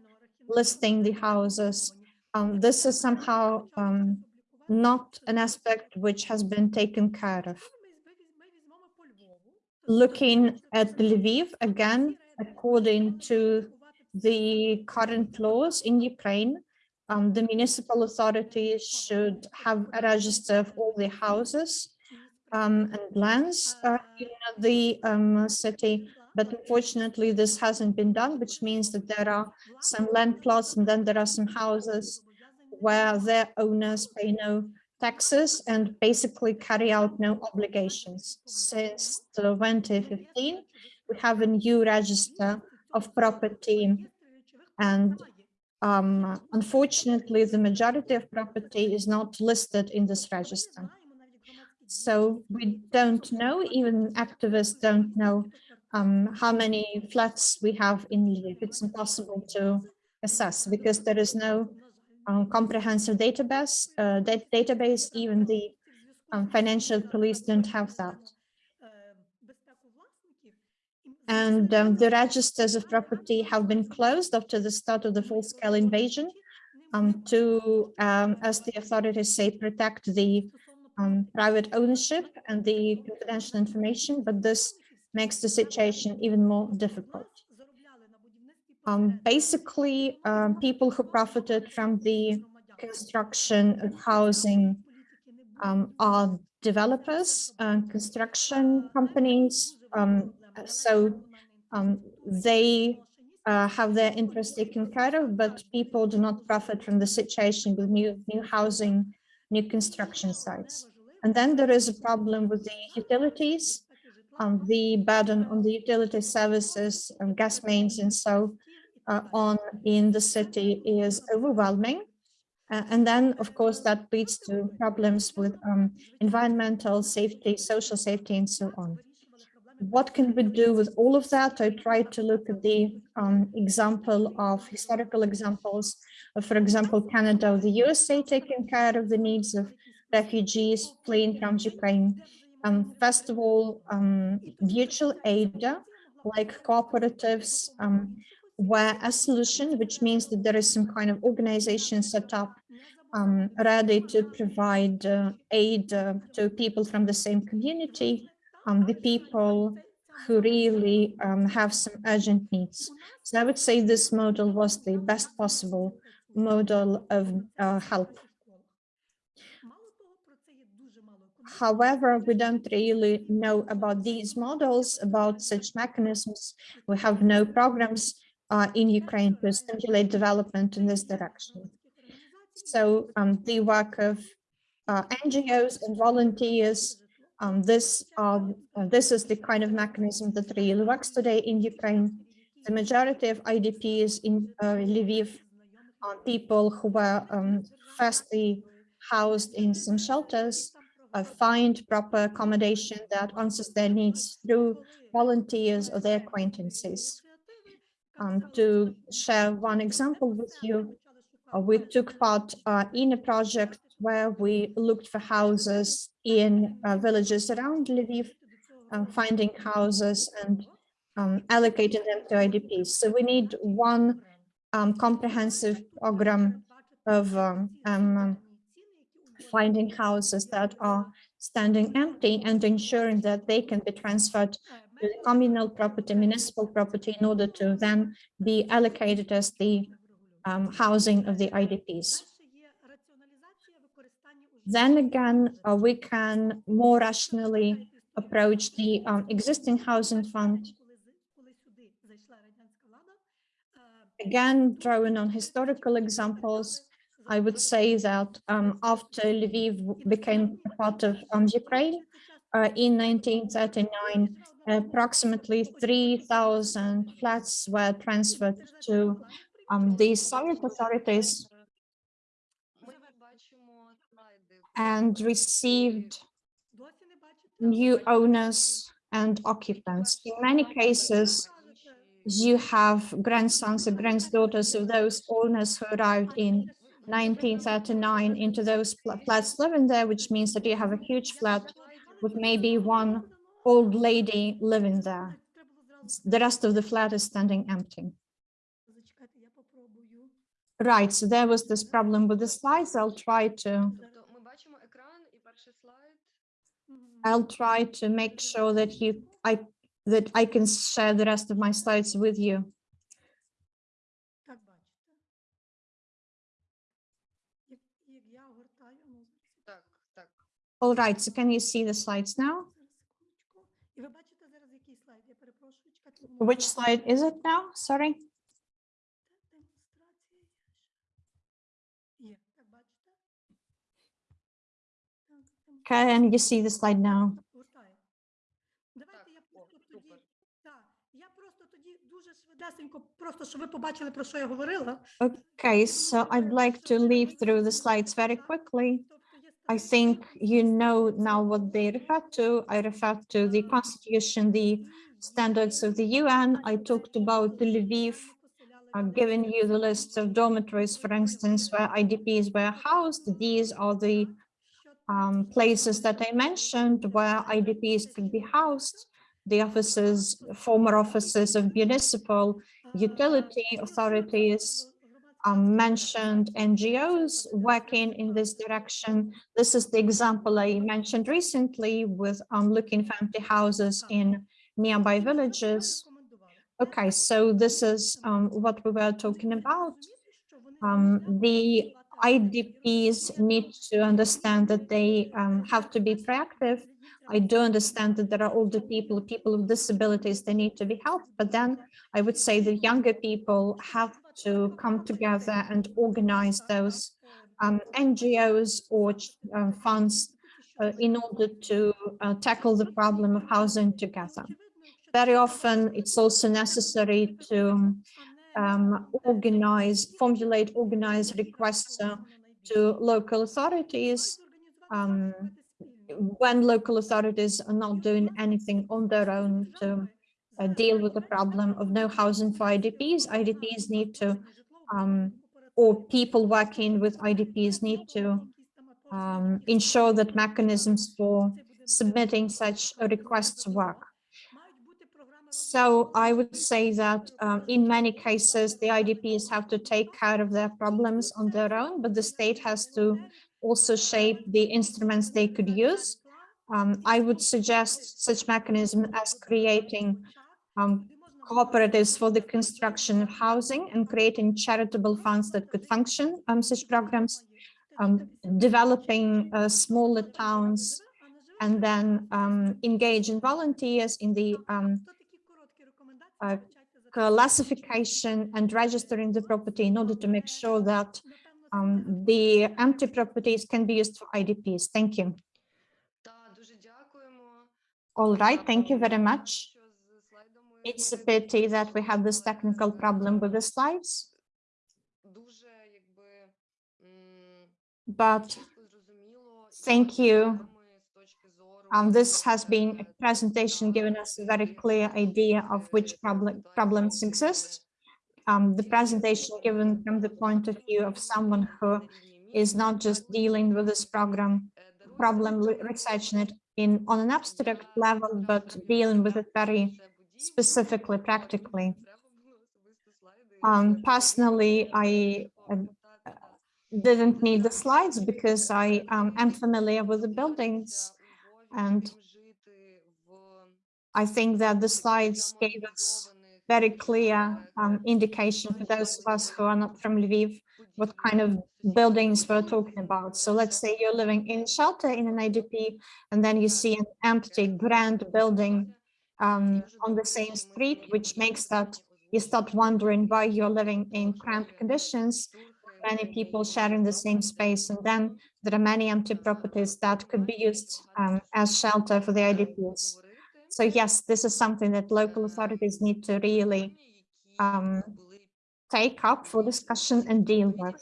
listing the houses. Um, this is somehow um, not an aspect which has been taken care of. Looking at Lviv, again, according to the current laws in Ukraine, um, the municipal authorities should have a register of all the houses um, and lands uh, in the um, city. But unfortunately, this hasn't been done, which means that there are some land plots and then there are some houses where their owners pay no taxes and basically carry out no obligations. Since 2015, we have a new register of property. And um, unfortunately, the majority of property is not listed in this register. So we don't know, even activists don't know um, how many flats we have in Lviv. It's impossible to assess because there is no um, comprehensive database, uh, database, even the um, financial police don't have that and um, the registers of property have been closed after the start of the full-scale invasion um, to, um, as the authorities say, protect the um, private ownership and the confidential information, but this makes the situation even more difficult. Um, basically, um, people who profited from the construction of housing are developers, uh, construction companies, um, so um, they uh, have their interests taken care of, but people do not profit from the situation with new, new housing, new construction sites. And then there is a problem with the utilities, um, the burden on the utility services, um, gas mains and so uh, on in the city is overwhelming. Uh, and then, of course, that leads to problems with um, environmental safety, social safety, and so on what can we do with all of that? I tried to look at the um, example of historical examples of, for example, Canada or the USA taking care of the needs of refugees fleeing from Ukraine. Um, first of all, um, mutual aid, like cooperatives, um, were a solution, which means that there is some kind of organization set up um, ready to provide uh, aid uh, to people from the same community um, the people who really um, have some urgent needs. So I would say this model was the best possible model of uh, help. However, we don't really know about these models, about such mechanisms. We have no programs uh, in Ukraine to stimulate development in this direction. So um, the work of uh, NGOs and volunteers, um, this, uh, this is the kind of mechanism that really works today in Ukraine. The majority of IDPs in uh, Lviv are people who were um, firstly housed in some shelters, uh, find proper accommodation that answers their needs through volunteers or their acquaintances. Um, to share one example with you, uh, we took part uh, in a project where we looked for houses in uh, villages around Lviv, uh, finding houses and um, allocating them to IDPs. So we need one um, comprehensive program of um, um, finding houses that are standing empty and ensuring that they can be transferred to communal property, municipal property in order to then be allocated as the housing of the IDPs. Then again, uh, we can more rationally approach the um, existing housing fund. Again, drawing on historical examples, I would say that um, after Lviv became part of um, Ukraine uh, in 1939, approximately 3,000 flats were transferred to um, the Soviet authorities and received new owners and occupants. In many cases, you have grandsons and granddaughters of those owners who arrived in 1939 into those flats living there, which means that you have a huge flat with maybe one old lady living there. The rest of the flat is standing empty. Right, so there was this problem with the slides. I'll try to Mm-hmm. I'll try to make sure that you I that I can share the rest of my slides with you. All right, so can you see the slides now? Which slide is it now? Sorry. Can you see the slide now? Okay, so I'd like to leave through the slides very quickly. I think you know now what they refer to. I refer to the constitution, the standards of the UN. I talked about the Lviv, I've given you the list of dormitories, for instance, where IDPs were housed. These are the um, places that I mentioned where IDPs could be housed. The offices, former offices of municipal utility authorities, um, mentioned NGOs working in this direction. This is the example I mentioned recently with um, looking for empty houses in nearby villages. Okay, so this is um, what we were talking about. Um, the IDPs need to understand that they um, have to be proactive. I do understand that there are older people, people with disabilities, they need to be helped, but then I would say that younger people have to come together and organize those um, NGOs or uh, funds uh, in order to uh, tackle the problem of housing together. Very often it's also necessary to um, organize, formulate, organize requests uh, to local authorities um, when local authorities are not doing anything on their own to uh, deal with the problem of no housing for IDPs. IDPs need to, um, or people working with IDPs need to um, ensure that mechanisms for submitting such requests work. So I would say that um, in many cases, the IDPs have to take care of their problems on their own, but the state has to also shape the instruments they could use. um, I would suggest such mechanism as creating um, cooperatives for the construction of housing and creating charitable funds that could function um, such programs, um, developing uh, smaller towns and then um, engage in volunteers in the um, uh, classification and registering the property in order to make sure that um, the empty properties can be used for IDPs. Thank you. All right, thank you very much. It's a pity that we have this technical problem with the slides, but thank you. Um, this has been a presentation giving us a very clear idea of which problem, problems exist. Um, the presentation given from the point of view of someone who is not just dealing with this program, problem researching it in on an abstract level, but dealing with it very specifically, practically. Um, personally, I uh, didn't need the slides because I um, am familiar with the buildings and I think that the slides gave us very clear um, indication for those of us who are not from Lviv, what kind of buildings we're talking about. So let's say you're living in shelter in an IDP, and then you see an empty grand building um, on the same street, which makes that you start wondering why you're living in cramped conditions, many people sharing the same space, and then there are many empty properties that could be used um, as shelter for the IDPs. So yes, this is something that local authorities need to really um, take up for discussion and deal with.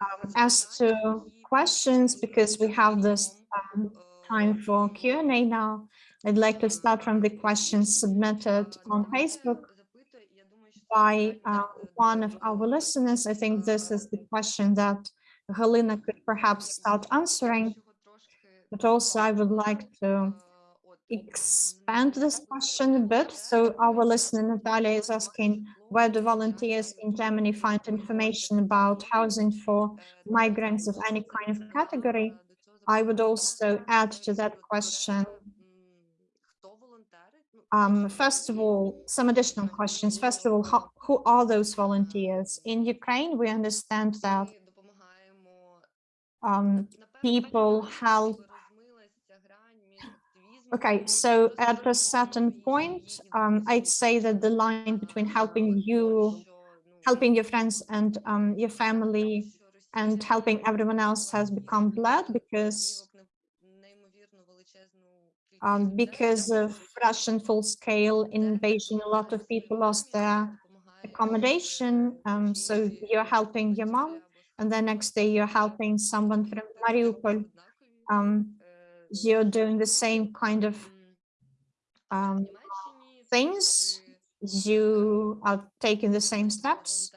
Um, as to questions, because we have this um, time for Q&A now, I'd like to start from the questions submitted on Facebook by uh, one of our listeners. I think this is the question that Helena could perhaps start answering, but also I would like to expand this question a bit. So our listener Natalia is asking where do volunteers in Germany find information about housing for migrants of any kind of category? I would also add to that question um, first of all, some additional questions. First of all, how, who are those volunteers? In Ukraine, we understand that um, people help Okay, so at a certain point, um, I'd say that the line between helping you, helping your friends and um, your family and helping everyone else has become blurred because um, because of Russian full-scale invasion, a lot of people lost their accommodation. Um, so you're helping your mom, and the next day you're helping someone from Mariupol. Um, you're doing the same kind of um, things. You are taking the same steps.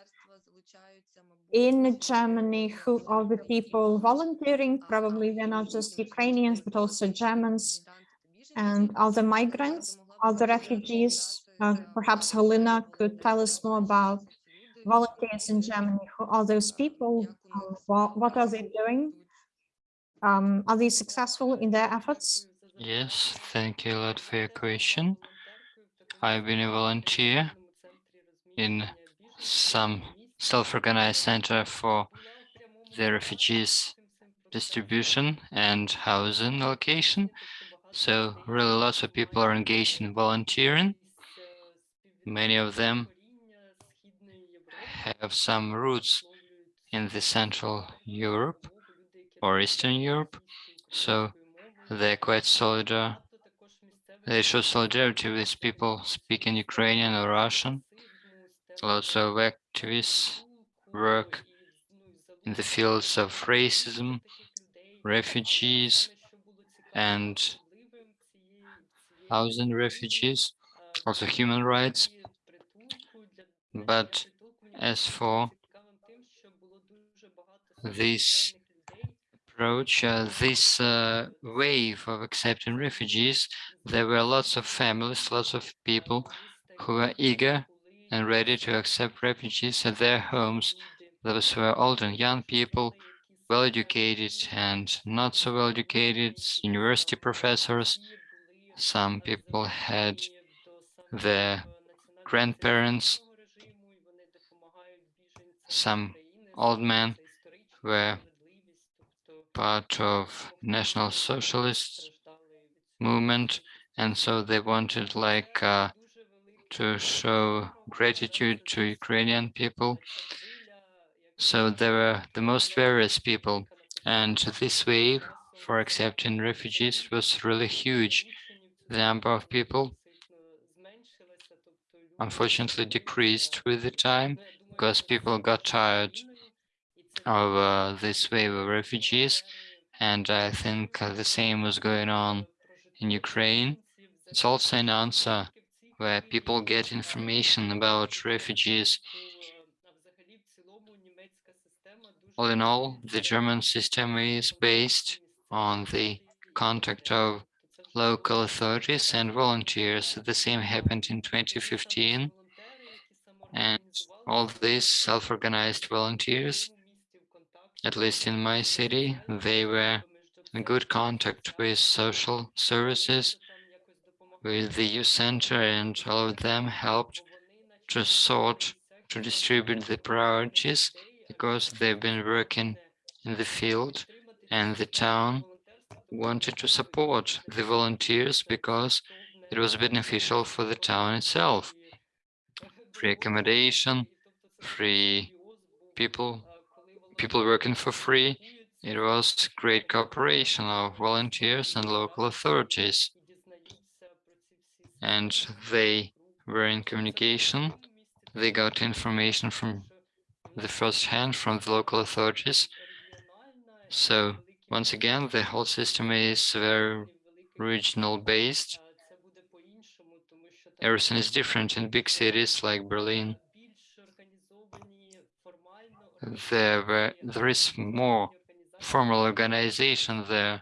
In Germany, who are the people volunteering? Probably they're not just Ukrainians, but also Germans and other migrants, other refugees. Uh, perhaps Helena could tell us more about volunteers in Germany. Who are those people? Um, what, are they doing? Um, are they successful in their efforts? Yes, thank you a lot for your question. I've been a volunteer in some self-organized center for the refugees distribution and housing location. So really lots of people are engaged in volunteering. Many of them have some roots in the Central Europe or Eastern Europe. So they're quite solidar. They show solidarity with people speaking Ukrainian or Russian. Lots of activists work in the fields of racism, refugees, and housing refugees, also human rights. But as for this approach, uh, this uh, wave of accepting refugees, there were lots of families, lots of people who were eager and ready to accept refugees at their homes. Those were old and young people well-educated and not so well-educated, university professors. Some people had their grandparents, some old men were part of National Socialist movement, and so they wanted like uh, to show gratitude to Ukrainian people. So there were the most various people, and this wave for accepting refugees was really huge. The number of people unfortunately decreased with the time because people got tired of uh, this wave of refugees. And I think uh, the same was going on in Ukraine. It's also an answer where people get information about refugees. All in all, the German system is based on the contact of local authorities and volunteers. The same happened in 2015. And all these self-organized volunteers, at least in my city, they were in good contact with social services, with the youth center, and all of them helped to sort, to distribute the priorities because they've been working in the field and the town wanted to support the volunteers because it was beneficial for the town itself. Free accommodation, free people, people working for free. It was great cooperation of volunteers and local authorities. And they were in communication. They got information from the first hand from the local authorities. So once again, the whole system is very regional based. Everything is different in big cities like Berlin. There, were, there is more formal organization there,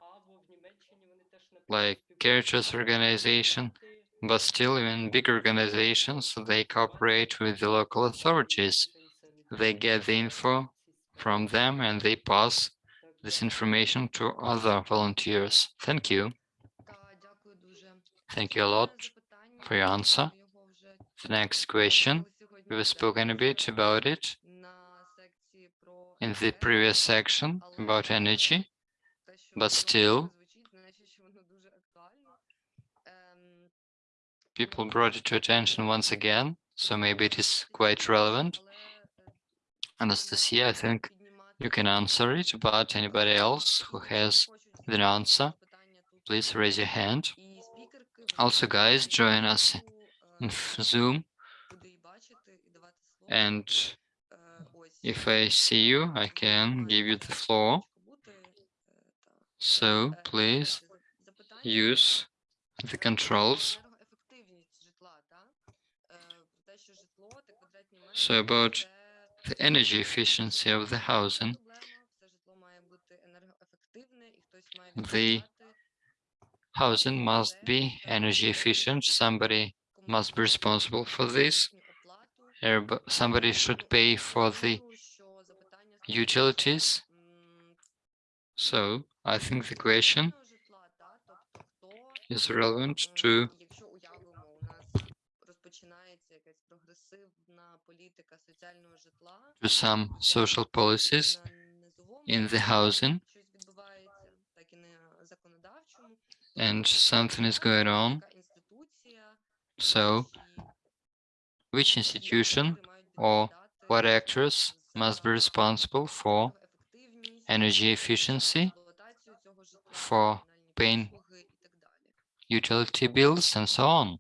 like Caritas organization, but still even big organizations, they cooperate with the local authorities. They get the info from them and they pass this information to other volunteers. Thank you. Thank you a lot for your answer. The next question, we've spoken a bit about it in the previous section about energy, but still people brought it to attention once again, so maybe it is quite relevant. Anastasia, I think you can answer it, but anybody else who has the answer, please raise your hand. Also, guys, join us in <laughs> Zoom. And if I see you, I can give you the floor. So please use the controls. So about the energy efficiency of the housing. The housing must be energy efficient. Somebody must be responsible for this. Somebody should pay for the utilities. So I think the question is relevant to to some social policies in the housing and something is going on. So which institution or what actors must be responsible for energy efficiency, for paying utility bills and so on.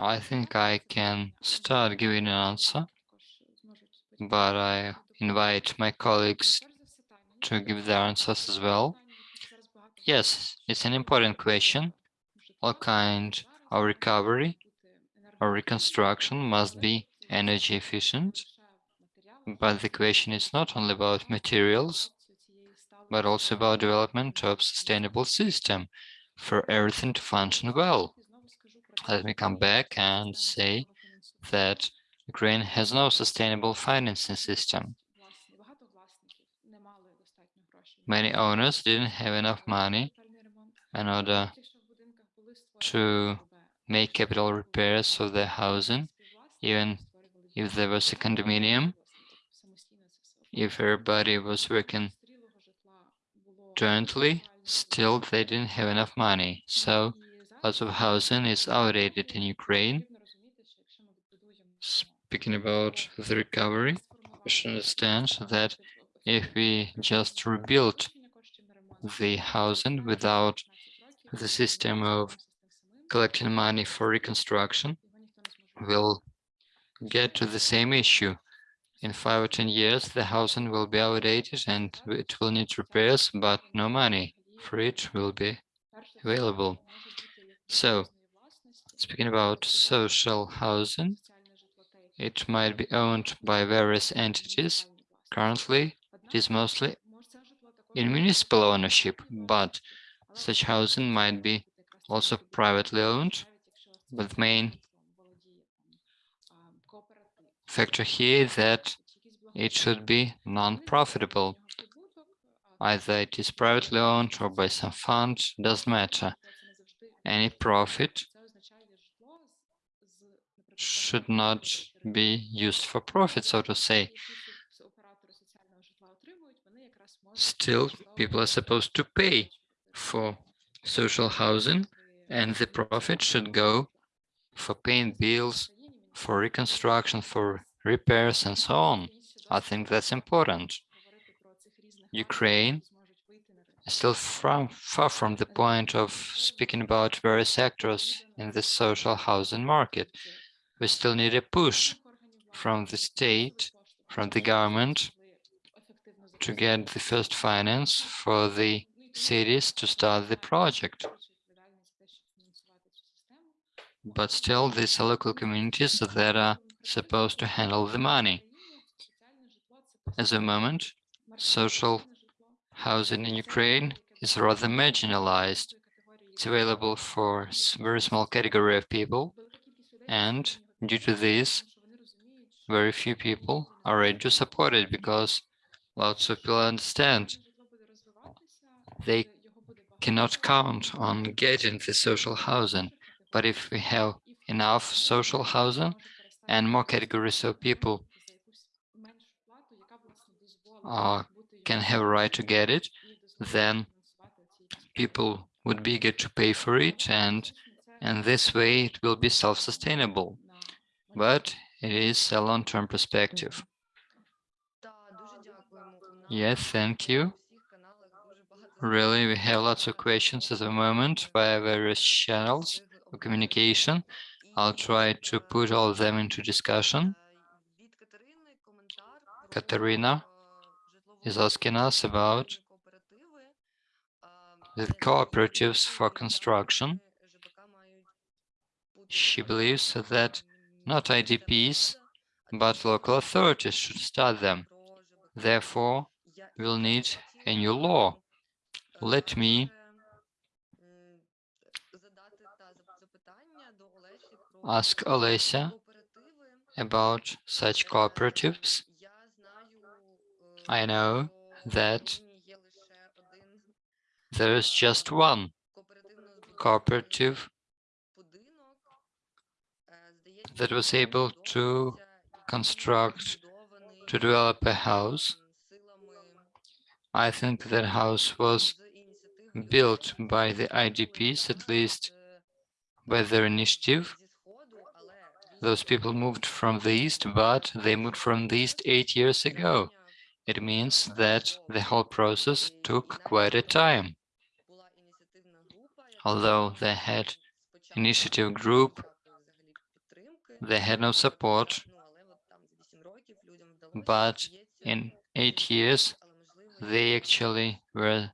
I think I can start giving an answer, but I invite my colleagues to give their answers as well. Yes, it's an important question. All kind of recovery or reconstruction must be energy efficient, but the question is not only about materials, but also about development of sustainable system for everything to function well let me come back and say that Ukraine has no sustainable financing system. many owners didn't have enough money in order to make capital repairs of their housing, even if there was a condominium, if everybody was working jointly, still they didn't have enough money. So lots of housing is outdated in Ukraine. Speaking about the recovery, we should understand that if we just rebuild the housing without the system of collecting money for reconstruction, we'll get to the same issue. In five or 10 years, the housing will be outdated and it will need repairs, but no money for it will be available. So, speaking about social housing, it might be owned by various entities. Currently, it is mostly in municipal ownership, but such housing might be also privately owned. But the main factor here is that it should be non-profitable. Either it is privately owned or by some fund, doesn't matter. Any profit should not be used for profit, so to say. Still, people are supposed to pay for social housing, and the profit should go for paying bills, for reconstruction, for repairs, and so on. I think that's important. Ukraine still from, far from the point of speaking about various sectors in the social housing market. We still need a push from the state, from the government, to get the first finance for the cities to start the project. But still, these are local communities that are supposed to handle the money. At the moment, social housing in Ukraine is rather marginalized. It's available for a very small category of people, and due to this, very few people are ready to support it because lots of people understand they cannot count on getting the social housing. But if we have enough social housing and more categories of people uh, can have a right to get it, then people would be eager to pay for it and and this way it will be self-sustainable. But it is a long-term perspective. Yes, thank you. Really, we have lots of questions at the moment via various channels of communication. I'll try to put all of them into discussion. Katerina is asking us about the cooperatives for construction. She believes that not IDPs, but local authorities should start them. Therefore, we'll need a new law. Let me ask Olesya about such cooperatives. I know that there is just one cooperative that was able to construct, to develop a house. I think that house was built by the IDPs, at least by their initiative. Those people moved from the east, but they moved from the east eight years ago. It means that the whole process took quite a time. Although they had initiative group, they had no support, but in eight years, they actually were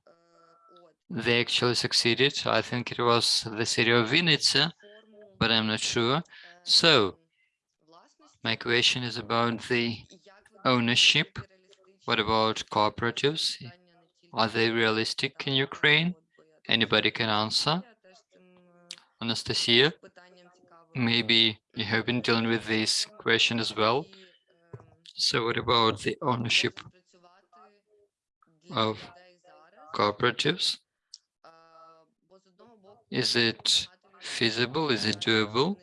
they actually succeeded. I think it was the city of Vinnytsia, but I'm not sure. So my question is about the ownership. What about cooperatives? Are they realistic in Ukraine? Anybody can answer. Anastasia, maybe you have been dealing with this question as well. So what about the ownership of cooperatives? Is it feasible? Is it doable?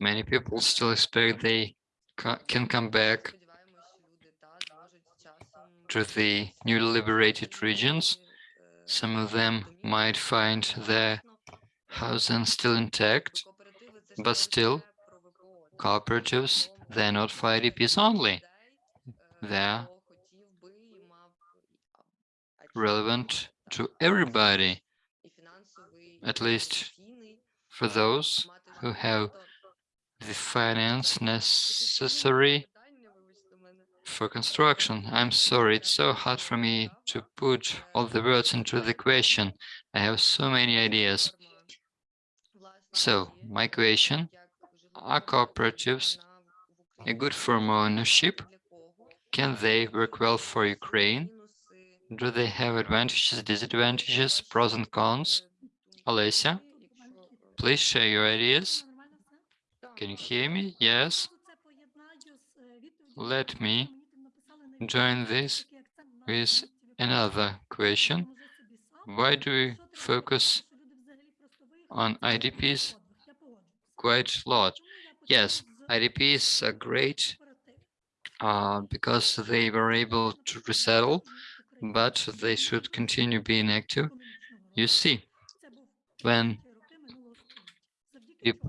Many people still expect they ca- can come back to the newly liberated regions. Some of them might find their housing still intact, but still cooperatives, they're not for IDPs only. They're relevant to everybody, at least for those who have the finance necessary for construction. I'm sorry, it's so hard for me to put all the words into the question. I have so many ideas. So, my question, are cooperatives a good form of ownership? Can they work well for Ukraine? Do they have advantages, disadvantages, pros and cons? Olesya, please share your ideas. Can you hear me? Yes. Let me join this with another question. Why do we focus on IDPs quite a lot? Yes, IDPs are great uh, because they were able to resettle, but they should continue being active. You see, when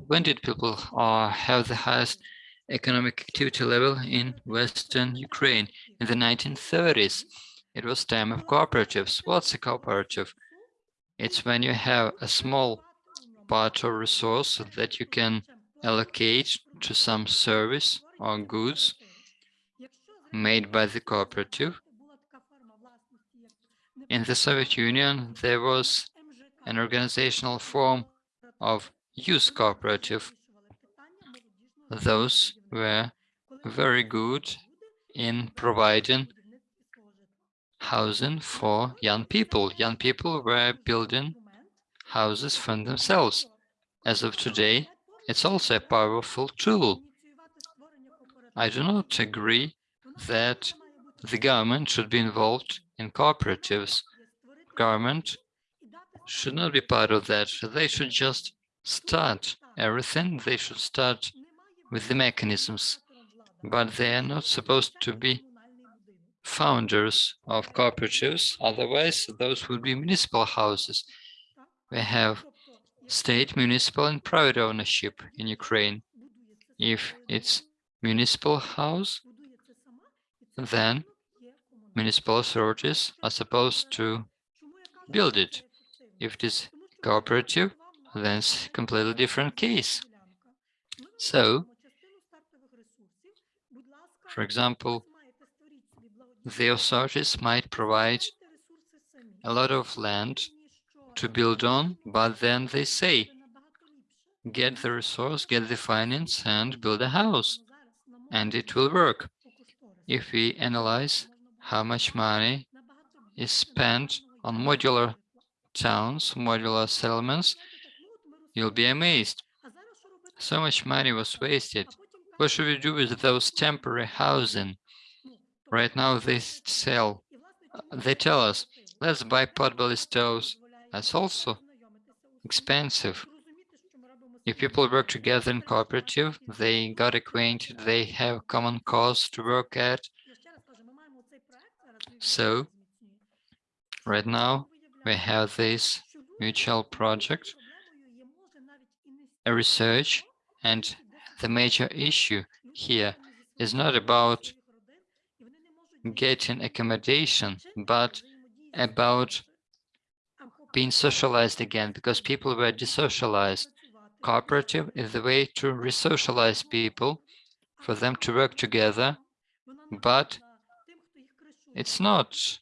when did people uh, have the highest economic activity level in Western Ukraine? In the 1930s, it was time of cooperatives. What's a cooperative? It's when you have a small part or resource that you can allocate to some service or goods made by the cooperative. In the Soviet Union, there was an organizational form of youth cooperative. Those were very good in providing housing for young people. Young people were building houses for themselves. As of today, it's also a powerful tool. I do not agree that the government should be involved in cooperatives. Government should not be part of that. They should just start everything. They should start with the mechanisms, but they are not supposed to be founders of cooperatives. Otherwise, those would be municipal houses. We have state, municipal, and private ownership in Ukraine. If it's municipal house, then municipal authorities are supposed to build it. If it is cooperative, then it's a completely different case. So, for example, the authorities might provide a lot of land to build on, but then they say, get the resource, get the finance, and build a house, and it will work. If we analyze how much money is spent on modular towns, modular settlements, you'll be amazed. So much money was wasted. What should we do with those temporary housing? Right now they sell, uh, they tell us, let's buy potbelly stoves. That's also expensive. If people work together in cooperative, they got acquainted, they have common cause to work at. So right now we have this mutual project, a research, and the major issue here is not about getting accommodation, but about being socialized again, because people were desocialized. Cooperative is the way to resocialize people, for them to work together, but it's not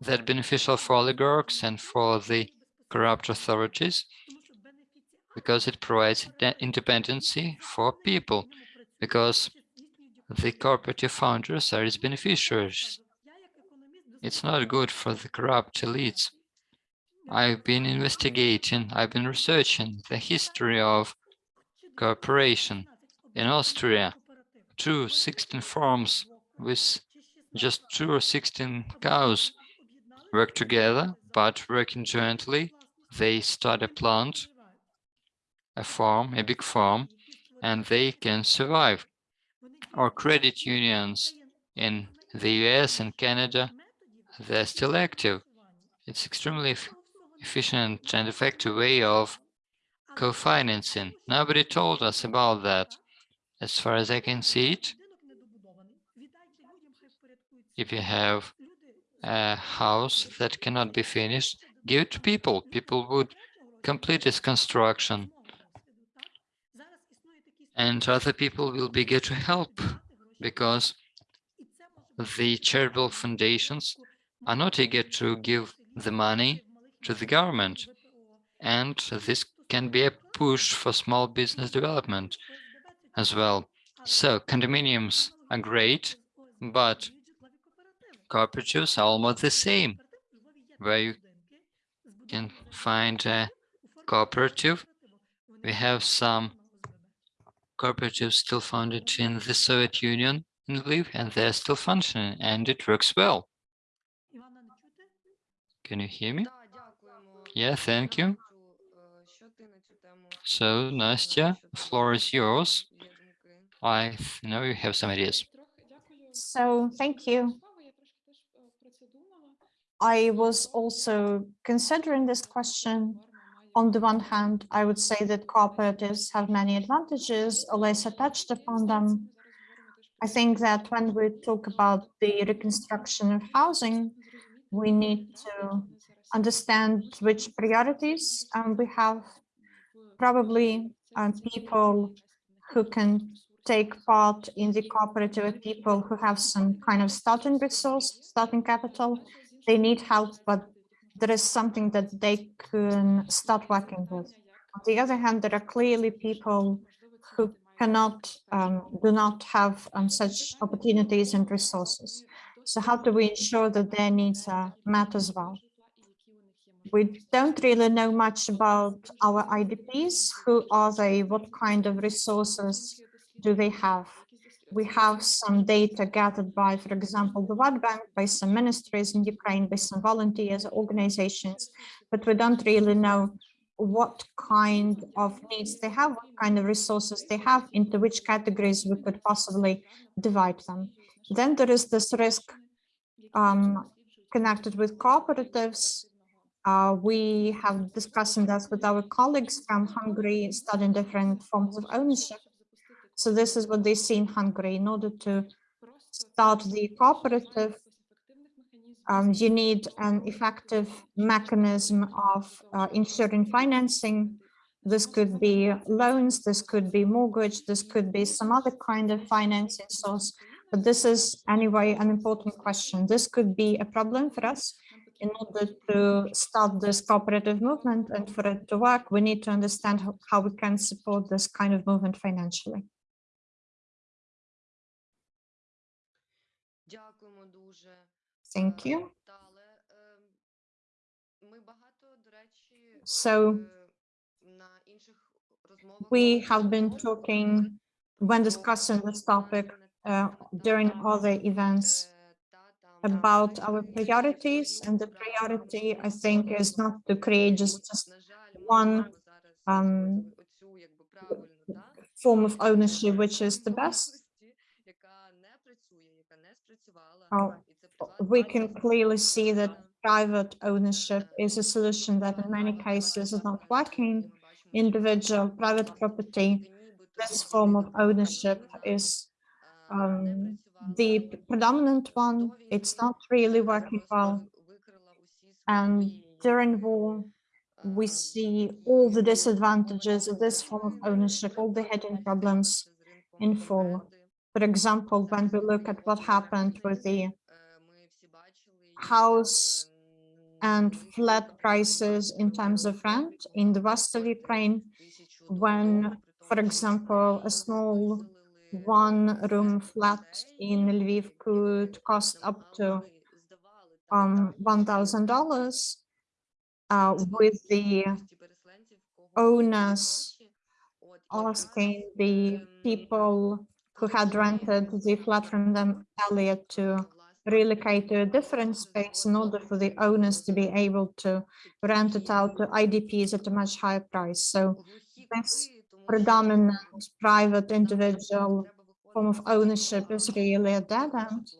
that beneficial for oligarchs and for the corrupt authorities, because it provides independency for people, because the cooperative founders are its beneficiaries. It's not good for the corrupt elites. I've been investigating, I've been researching the history of cooperation in Austria. Two 16 farms with just two or 16 cows. work together, but working jointly, they start a plant, a farm, a big farm, and they can survive. Or credit unions in the US and Canada, they're still active. It's extremely efficient and effective way of co-financing. Nobody told us about that. As far as I can see it, if you have a house that cannot be finished, give it to people. People would complete its construction and other people will be to help because the charitable foundations are not eager to give the money to the government. And this can be a push for small business development as well. So condominiums are great, but cooperatives are almost the same, where you can find a cooperative. We have some cooperatives still founded in the Soviet Union in Lviv, and they're still functioning, and it works well. Can you hear me? Yeah, thank you. So, Nastya, the floor is yours. I know you have some ideas. So thank you. I was also considering this question. On the one hand, I would say that cooperatives have many advantages, Olesya touched upon them. I think that when we talk about the reconstruction of housing, we need to understand which priorities um, we have. Probably um, people who can take part in the cooperative people who have some kind of starting resource, starting capital. They need help, but there is something that they can start working with. On the other hand, there are clearly people who cannot, um, do not have um, such opportunities and resources. So how do we ensure that their needs are met as well? We don't really know much about our IDPs. Who are they? What kind of resources do they have? We have some data gathered by, for example, the World Bank, by some ministries in Ukraine, by some volunteers, organizations, but we don't really know what kind of needs they have, what kind of resources they have, into which categories we could possibly divide them. Then there is this risk um, connected with cooperatives. Uh, we have discussing that with our colleagues from Hungary, studying different forms of ownership. So this is what they see in Hungary. In order to start the cooperative, um, you need an effective mechanism of uh, ensuring financing. This could be loans, this could be mortgage, this could be some other kind of financing source. But this is anyway an important question. This could be a problem for us. In order to start this cooperative movement and for it to work, we need to understand how, how we can support this kind of movement financially. Thank you. So we have been talking when discussing this topic uh, during other events about our priorities and the priority I think is not to create just, just one um, form of ownership which is the <laughs> best we can clearly see that private ownership is a solution that in many cases is not working. Individual private property, this form of ownership is um, the predominant one. It's not really working well. And during war, we see all the disadvantages of this form of ownership, all the hidden problems in full. For example, when we look at what happened with the house and flat prices in terms of rent. In the west of Ukraine, when, for example, a small one-room flat in Lviv could cost up to um, $1,000, uh, with the owners asking the people who had rented the flat from them earlier to relocate to a different space in order for the owners to be able to rent it out to IDPs at a much higher price. So this predominant private individual form of ownership is really a dead end.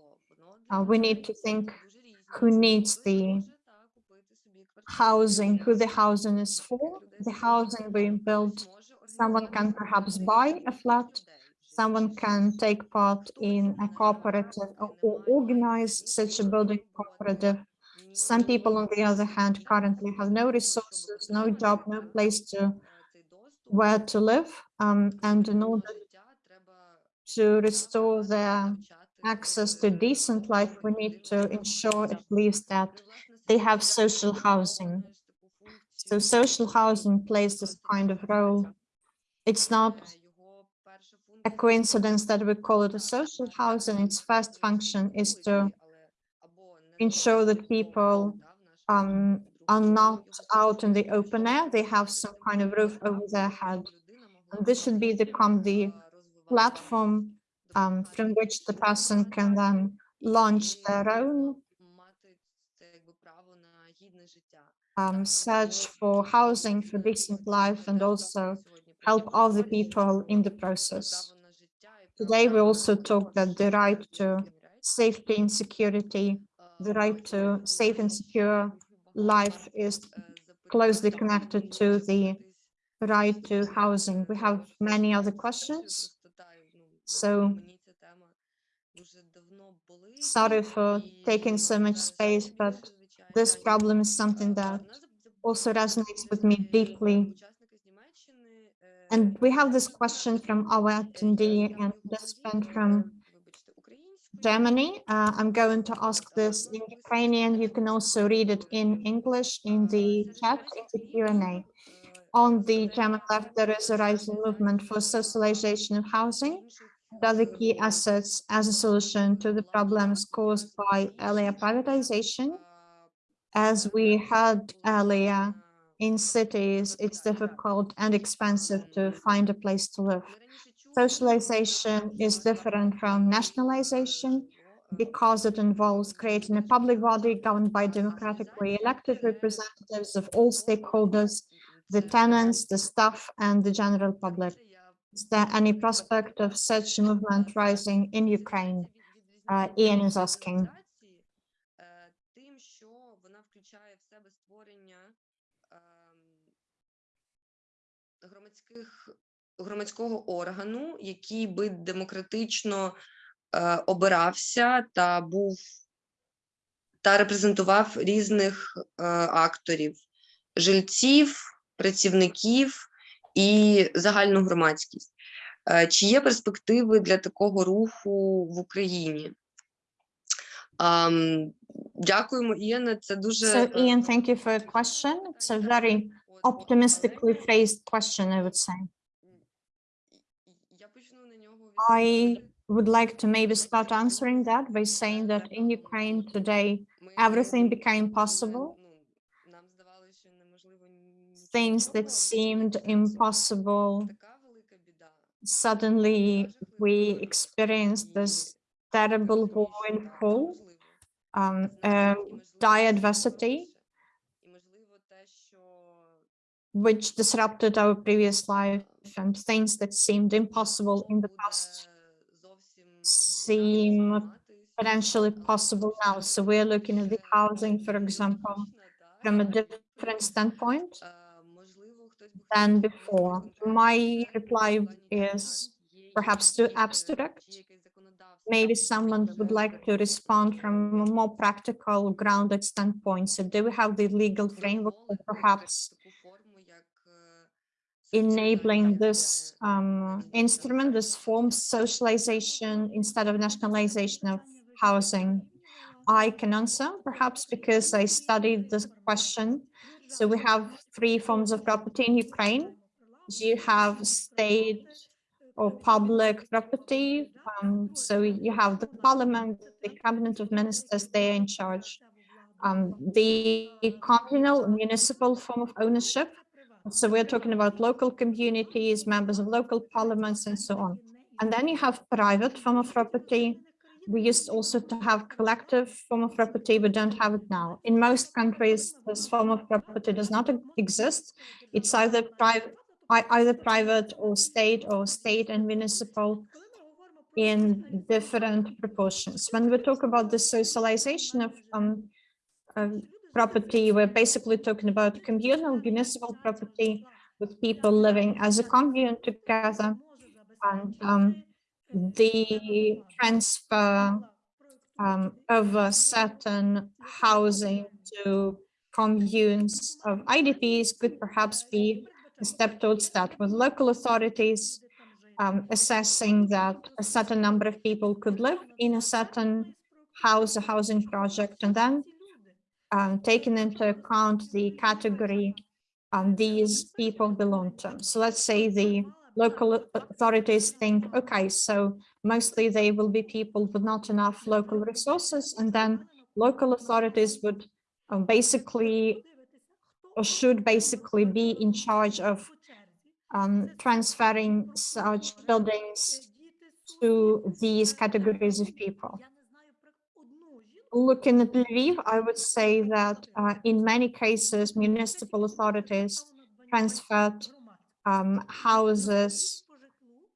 Uh, we need to think who needs the housing, who the housing is for. The housing being built, someone can perhaps buy a flat, someone can take part in a cooperative or, or organize such a building cooperative. Some people, on the other hand, currently have no resources, no job, no place to where to live, um, and in order to restore their access to decent life, we need to ensure at least that they have social housing. So social housing plays this kind of role. It's not a coincidence that we call it a social housing. Its first function is to ensure that people um, are not out in the open air. They have some kind of roof over their head. And this should be become the platform um, from which the person can then launch their own um, search for housing for decent life and also help other people in the process. Today, we also talk that the right to safety and security, the right to safe and secure life is closely connected to the right to housing. We have many other questions. So sorry for taking so much space, but this problem is something that also resonates with me deeply. And we have this question from our attendee and participant from Germany. Uh, I'm going to ask this in Ukrainian. You can also read it in English in the chat, in the Q&A. On the German left, there is a rising movement for socialization of housing and other key assets as a solution to the problems caused by earlier privatization. As we heard earlier, in cities, it's difficult and expensive to find a place to live. Socialization is different from nationalization because it involves creating a public body governed by democratically elected representatives of all stakeholders, the tenants, the staff, and the general public. Is there any prospect of such movement rising in Ukraine? Uh, Ian is asking. Громадського органу, який би демократично е, обирався та був та репрезентував різних е, акторів, жильців, працівників і загальну громадськість. Е, чи є перспективи для такого руху в Україні? Um, дякуємо, Іяна. Це дуже So, Ian, thank you for your question. It's a very optimistically phrased question, I would say. I would like to maybe start answering that by saying that in Ukraine today, everything became possible. Things that seemed impossible, suddenly we experienced this terrible war in full, um, um, dire adversity, which disrupted our previous life and things that seemed impossible in the past seem potentially possible now. So we're looking at the housing, for example, from a different standpoint than before. My reply is perhaps too abstract. Maybe someone would like to respond from a more practical, grounded standpoint. So do we have the legal framework or perhaps enabling this um, instrument, this form socialization instead of nationalization of housing? I can answer perhaps because I studied this question. So we have three forms of property in Ukraine. You have state or public property. Um, so you have the parliament, the cabinet of ministers, they're in charge. Um, the communal municipal form of ownership so we're talking about local communities, members of local parliaments, and so on. And then you have private form of property, we used also to have collective form of property, we don't have it now. In most countries, this form of property does not exist. It's either private, either private or state or state and municipal in different proportions. When we talk about the socialization of um, property, we're basically talking about communal municipal property with people living as a commune together. And um, the transfer um, of a certain housing to communes of IDPs could perhaps be a step towards that with local authorities um, assessing that a certain number of people could live in a certain house, a housing project, and then um, taking into account the category um, these people belong to. So let's say the local authorities think, okay, so mostly they will be people with not enough local resources, and then local authorities would um, basically or should basically be in charge of um, transferring such buildings to these categories of people. Looking at Lviv, I would say that uh, in many cases, municipal authorities transferred um, houses,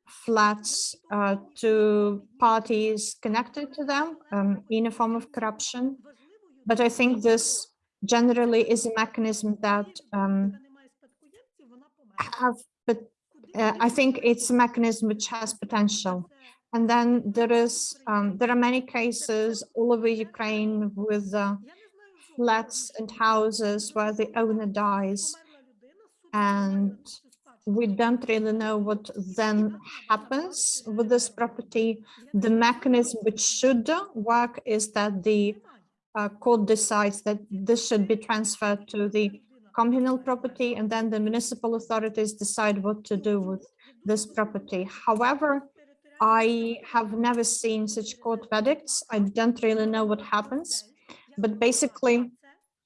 flats uh, to parties connected to them um, in a form of corruption. But I think this generally is a mechanism that um, have, but uh, I think it's a mechanism which has potential. And then there is, um, there are many cases all over Ukraine with uh, flats and houses where the owner dies and we don't really know what then happens with this property. The mechanism which should work is that the uh, court decides that this should be transferred to the communal property and then the municipal authorities decide what to do with this property. However, I have never seen such court verdicts. I don't really know what happens, but basically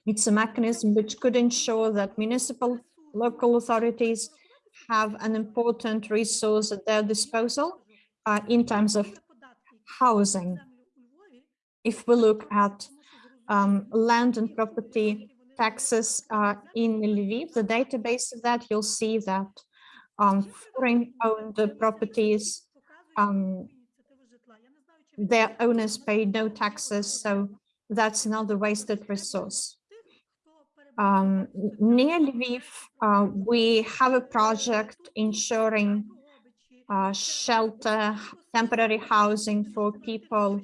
it's a mechanism which could ensure that municipal local authorities have an important resource at their disposal uh, in terms of housing. If we look at um, land and property taxes uh, in Lviv, the database of that, you'll see that um, foreign owned properties, um, their owners pay no taxes, so that's another wasted resource. Um, near Lviv, uh, we have a project ensuring uh, shelter, temporary housing for people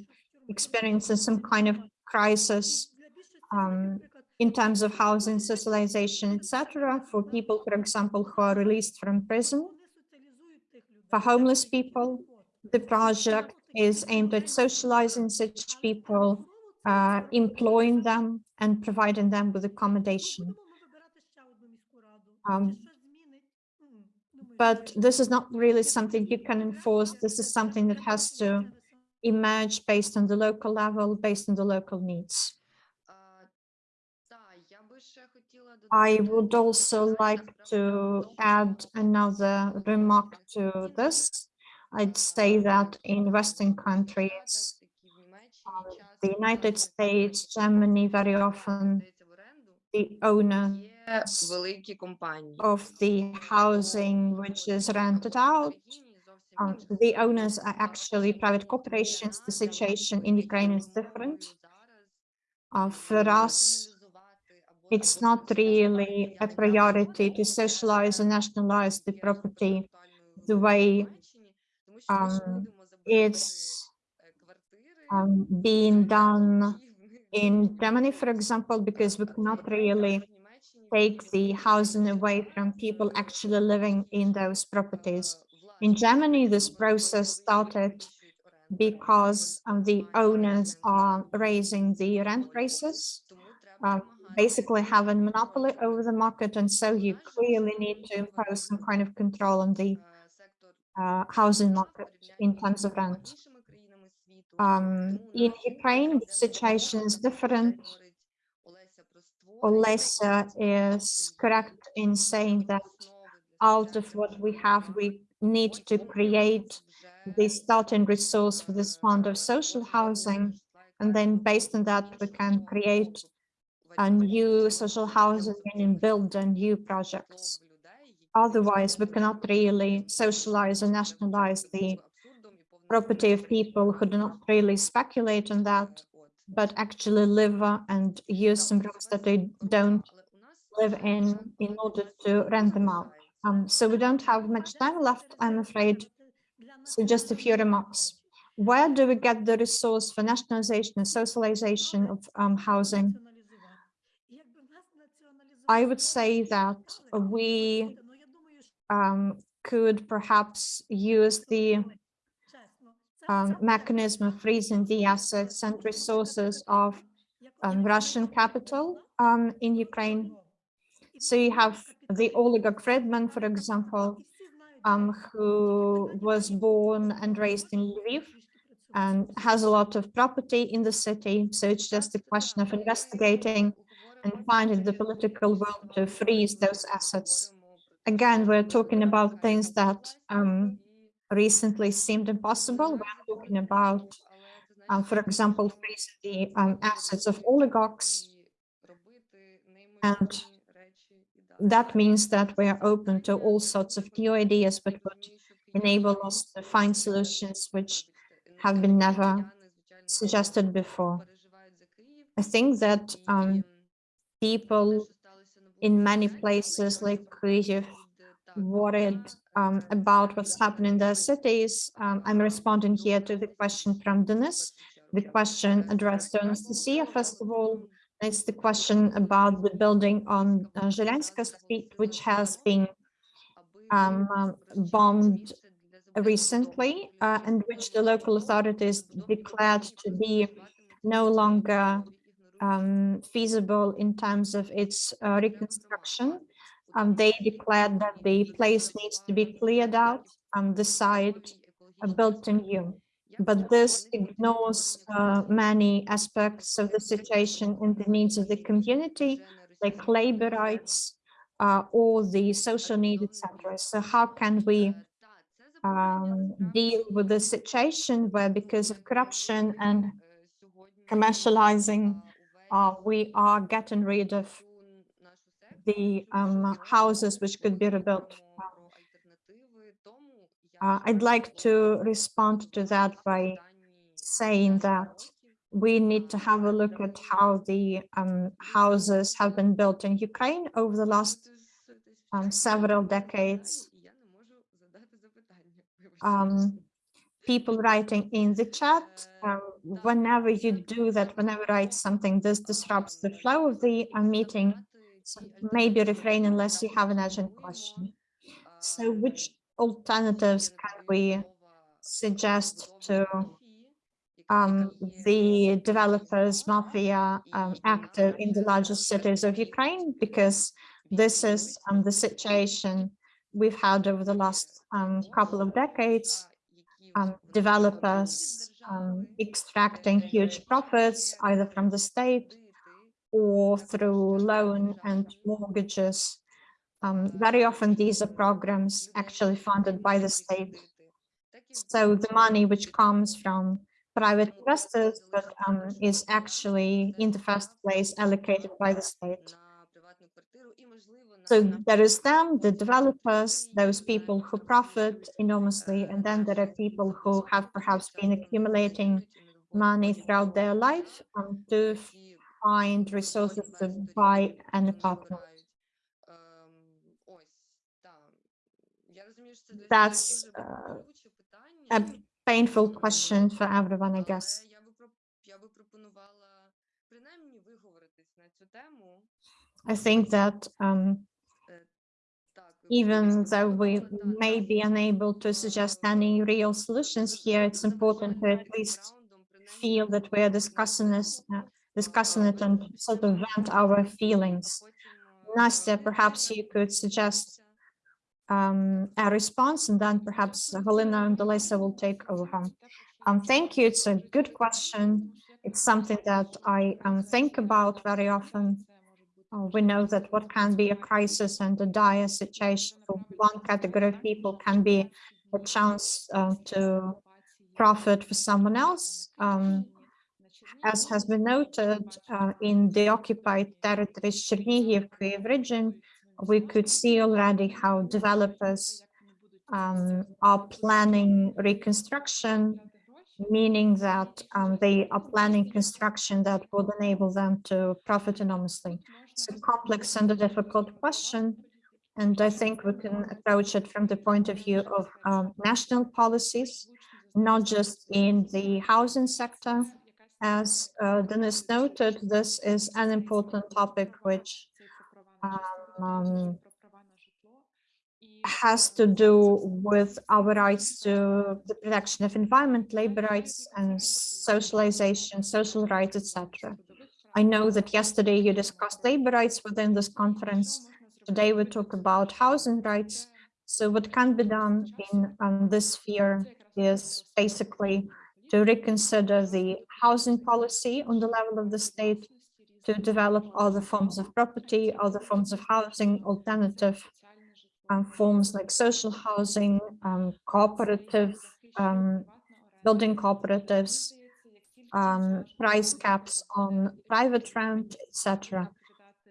experiencing some kind of crisis um, in terms of housing, socialization, etc. For people, for example, who are released from prison. For homeless people, the project is aimed at socializing such people, uh, employing them and providing them with accommodation. Um, but this is not really something you can enforce. This is something that has to emerge based on the local level, based on the local needs. I would also like to add another remark to this. I'd say that in Western countries, um, the United States, Germany, very often the owner of the housing which is rented out um, the owners are actually private corporations. The situation in Ukraine is different. Uh, for us, it's not really a priority to socialize and nationalize the property the way um, it's um, being done in Germany, for example, <laughs> because we cannot really take the housing away from people actually living in those properties. In Germany, this process started because um, the owners are raising the rent prices, uh, basically have a monopoly over the market. And so you clearly need to impose some kind of control on the uh, housing market in terms of rent. Um, in Ukraine, the situation is different. Olesya is correct in saying that out of what we have, we need to create the starting resource for this fund of social housing. And then based on that, we can create a new social housing and build new projects. Otherwise, we cannot really socialize or nationalize the property of people who do not really speculate on that, but actually live uh, and use some rooms that they don't live in in order to rent them out. Um, so we don't have much time left, I'm afraid. So just a few remarks. Where do we get the resource for nationalization and socialization of um, housing? I would say that we um, could perhaps use the um, mechanism of freezing the assets and resources of um, Russian capital um, in Ukraine. So you have the oligarch Fridman, for example, um, who was born and raised in Lviv and has a lot of property in the city. So it's just a question of investigating and finding the political will to freeze those assets. Again, we're talking about things that um, recently seemed impossible. We're talking about, um, for example, freezing the um, assets of oligarchs. And that means that we are open to all sorts of new ideas, but would enable us to find solutions which have been never suggested before. I think that um, people in many places like Kyiv worried um, about what's happening in their cities. Um, I'm responding here to the question from Denis, the question addressed to Anastasia, first of all. It's the question about the building on uh, Street, which has been um, um, bombed recently uh, and which the local authorities declared to be no longer um, feasible in terms of its uh, reconstruction. Um, they declared that the place needs to be cleared out and the site uh, built anew. But this ignores uh, many aspects of the situation and the needs of the community, like labor rights uh, or the social needs, etc. So how can we um, deal with the situation where because of corruption and commercializing, uh, we are getting rid of the um, houses which could be rebuilt. Uh, I'd like to respond to that by saying that we need to have a look at how the um, houses have been built in Ukraine over the last um, several decades. Um, people writing in the chat, um, whenever you do that, whenever write something, this disrupts the flow of the uh, meeting. So maybe refrain unless you have an urgent question. So which alternatives can we suggest to um, the developers, mafia um, active in the largest cities of Ukraine? Because this is um, the situation we've had over the last um, couple of decades. Um, developers um, extracting huge profits either from the state or through loan and mortgages. Um, very often these are programs actually funded by the state. So the money which comes from private investors, but um, is actually in the first place allocated by the state. So there is them, the developers, those people who profit enormously, and then there are people who have perhaps been accumulating money throughout their life um, to find resources to buy an apartment. That's uh, a painful question for everyone, I guess. I think that um, even though we may be unable to suggest any real solutions here, it's important to at least feel that we are discussing this, uh, discussing it and sort of vent our feelings. Nastya, perhaps you could suggest um, a response and then perhaps Helena and Elisa will take over. Um, thank you. It's a good question. It's something that I um, think about very often. Uh, we know that what can be a crisis and a dire situation for one category of people can be a chance uh, to profit for someone else. Um, as has been noted uh, in the occupied territories Chernihiv region, we could see already how developers um, are planning reconstruction, meaning that um, they are planning construction that would enable them to profit enormously. It's a complex and a difficult question, and I think we can approach it from the point of view of um, national policies, not just in the housing sector. As uh, Dennis noted, this is an important topic which um, has to do with our rights to the protection of environment, labor rights and socialization, social rights, etc. I know that yesterday you discussed labor rights within this conference. Today we talk about housing rights. So what can be done in um, this sphere is basically to reconsider the housing policy on the level of the state, to develop other forms of property, other forms of housing, alternative um, forms like social housing, um, cooperative, um, building cooperatives, um, price caps on private rent, etc.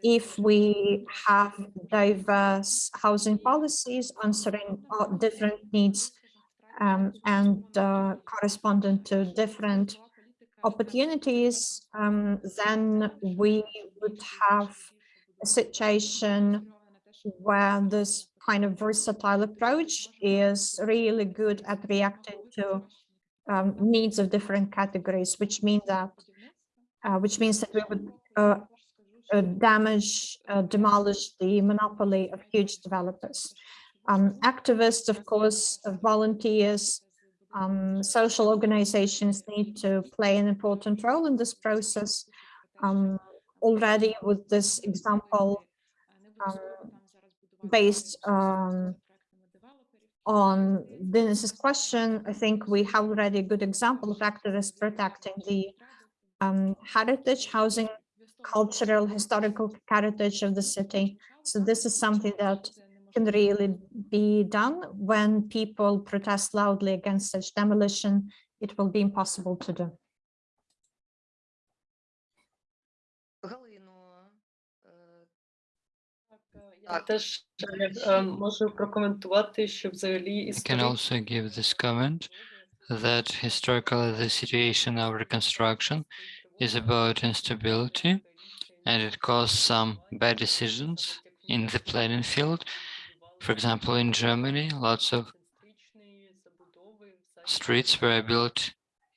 If we have diverse housing policies answering different needs um, and uh, corresponding to different opportunities, um, then we would have a situation where this kind of versatile approach is really good at reacting to um, needs of different categories, which means that uh, which means that we would uh, uh, damage, uh, demolish the monopoly of huge developers. Um, activists, of course, volunteers, um, social organizations need to play an important role in this process. Um, already with this example, um, based um, on Dennis's question, I think we have already a good example of activists protecting the um, heritage, housing, cultural, historical heritage of the city. So this is something that can really be done when people protest loudly against such demolition. It will be impossible to do. Я теж е, можу прокоментувати, що взагалі I can also give this comment that historically the situation of reconstruction is about instability and it caused some bad decisions in the planning field. For example, in Germany, lots of streets were built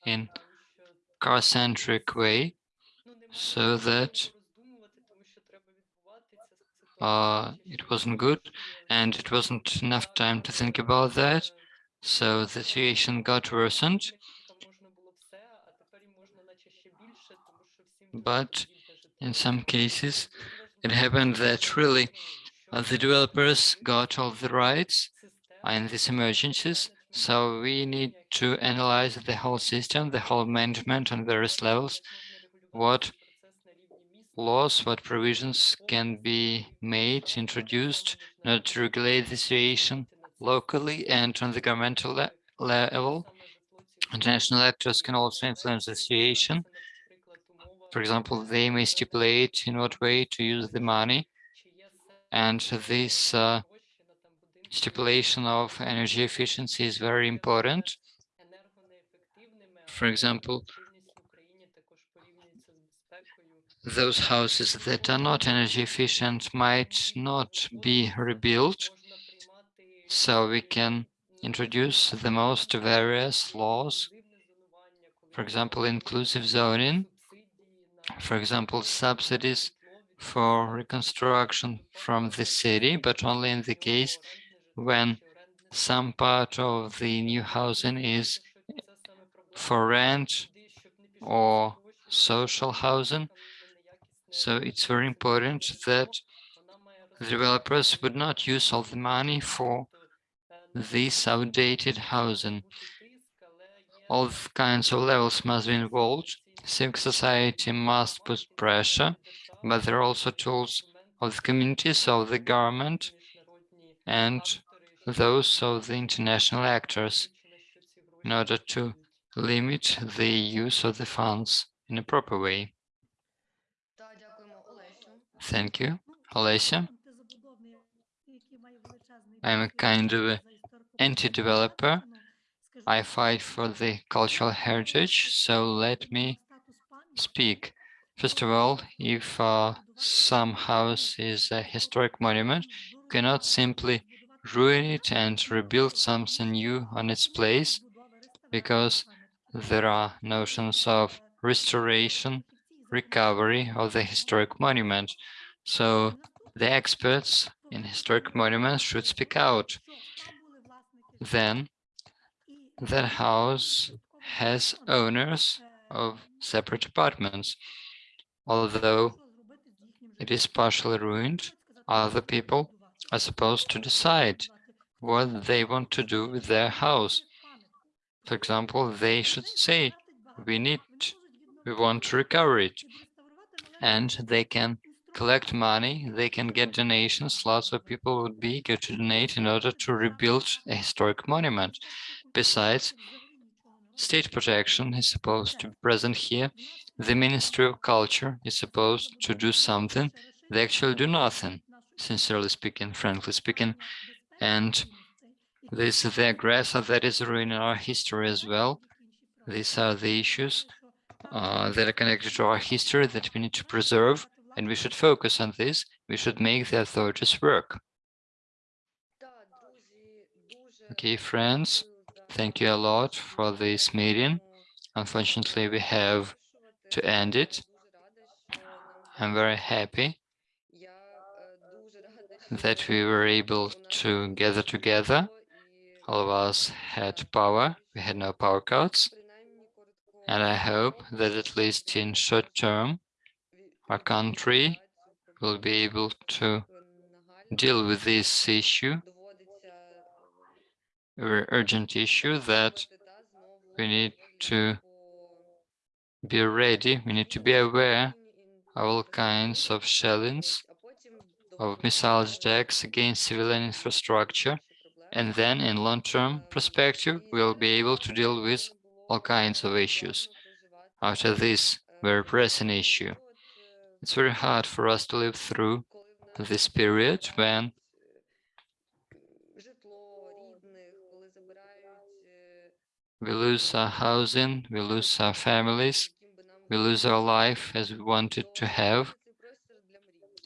in car-centric way so that uh, it wasn't good and it wasn't enough time to think about that. So the situation got worsened. But in some cases, it happened that really uh, the developers got all the rights in these emergencies. So we need to analyze the whole system, the whole management on various levels, what laws, what provisions can be made, introduced in order to regulate the situation locally and on the governmental le level. International actors can also influence the situation. For example, they may stipulate in what way to use the money. And this uh, stipulation of energy efficiency is very important. For example, those houses that are not energy efficient might not be rebuilt. So we can introduce the most various laws, for example, inclusive zoning, for example, subsidies for reconstruction from the city, but only in the case when some part of the new housing is for rent or social housing so it's very important that the developers would not use all the money for this outdated housing. All kinds of levels must be involved. Civic society must put pressure, but there are also tools of the communities, of the government, and those of the international actors in order to limit the use of the funds in a proper way. Thank you, Olesya. I'm a kind of anti-developer. I fight for the cultural heritage, so let me speak. First of all, if uh, some house is a historic monument, you cannot simply ruin it and rebuild something new on its place, because there are notions of restoration recovery of the historic monument. So the experts in historic monuments should speak out. Then that house has owners of separate apartments. Although it is partially ruined, other people are supposed to decide what they want to do with their house. For example, they should say, we need, we want to recover it. And they can collect money, they can get donations. Lots of people would be eager to donate in order to rebuild a historic monument. Besides, state protection is supposed to be present here. The Ministry of Culture is supposed to do something. They actually do nothing, sincerely speaking, frankly speaking. And this is the aggressor that is ruining our history as well. These are the issues uh, that are connected to our history that we need to preserve, and we should focus on this. We should make the authorities work. Okay, friends, thank you a lot for this meeting. Unfortunately, we have to end it. I'm very happy that we were able to gather together. All of us had power. We had no power cuts. And I hope that at least in short term, our country will be able to deal with this issue, urgent issue that we need to be ready, we need to be aware of all kinds of shellings, of missile attacks against civilian infrastructure, and then in long-term perspective, we'll be able to deal with all kinds of issues. After this very pressing issue, it's very hard for us to live through this period when we lose our housing, we lose our families, we lose our life as we wanted to have.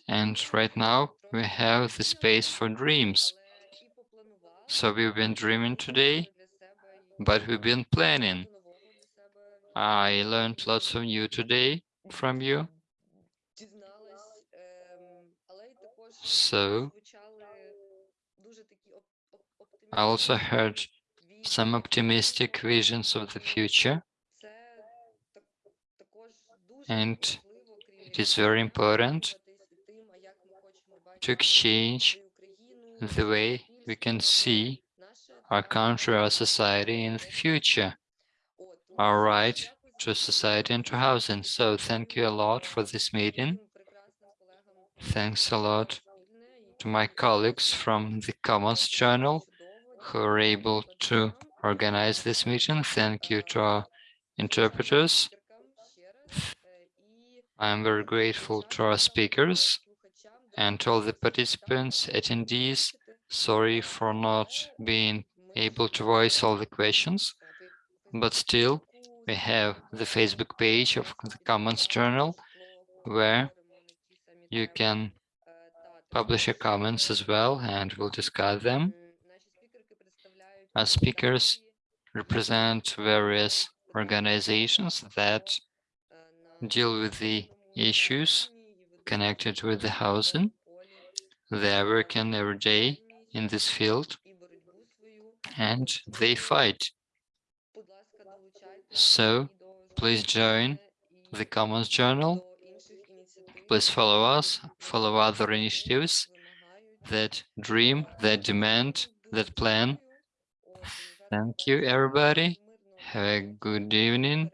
And right now we have the space for dreams. So we've been dreaming today but we've been planning. I learned lots of new today from you. So I also heard some optimistic visions of the future. And it is very important to exchange the way we can see our country, our society in the future, our right to society and to housing. So thank you a lot for this meeting. Thanks a lot to my colleagues from the Commons Journal who were able to organize this meeting. Thank you to our interpreters. I'm very grateful to our speakers and to all the participants, attendees. Sorry for not being able to voice all the questions, but still we have the Facebook page of the Commons Journal where you can publish your comments as well and we'll discuss them. Our speakers represent various organizations that deal with the issues connected with the housing. They are working every day in this field and they fight. So please join the Commons Journal. Please follow us, follow other initiatives that dream, that demand, that plan. Thank you, everybody. Have a good evening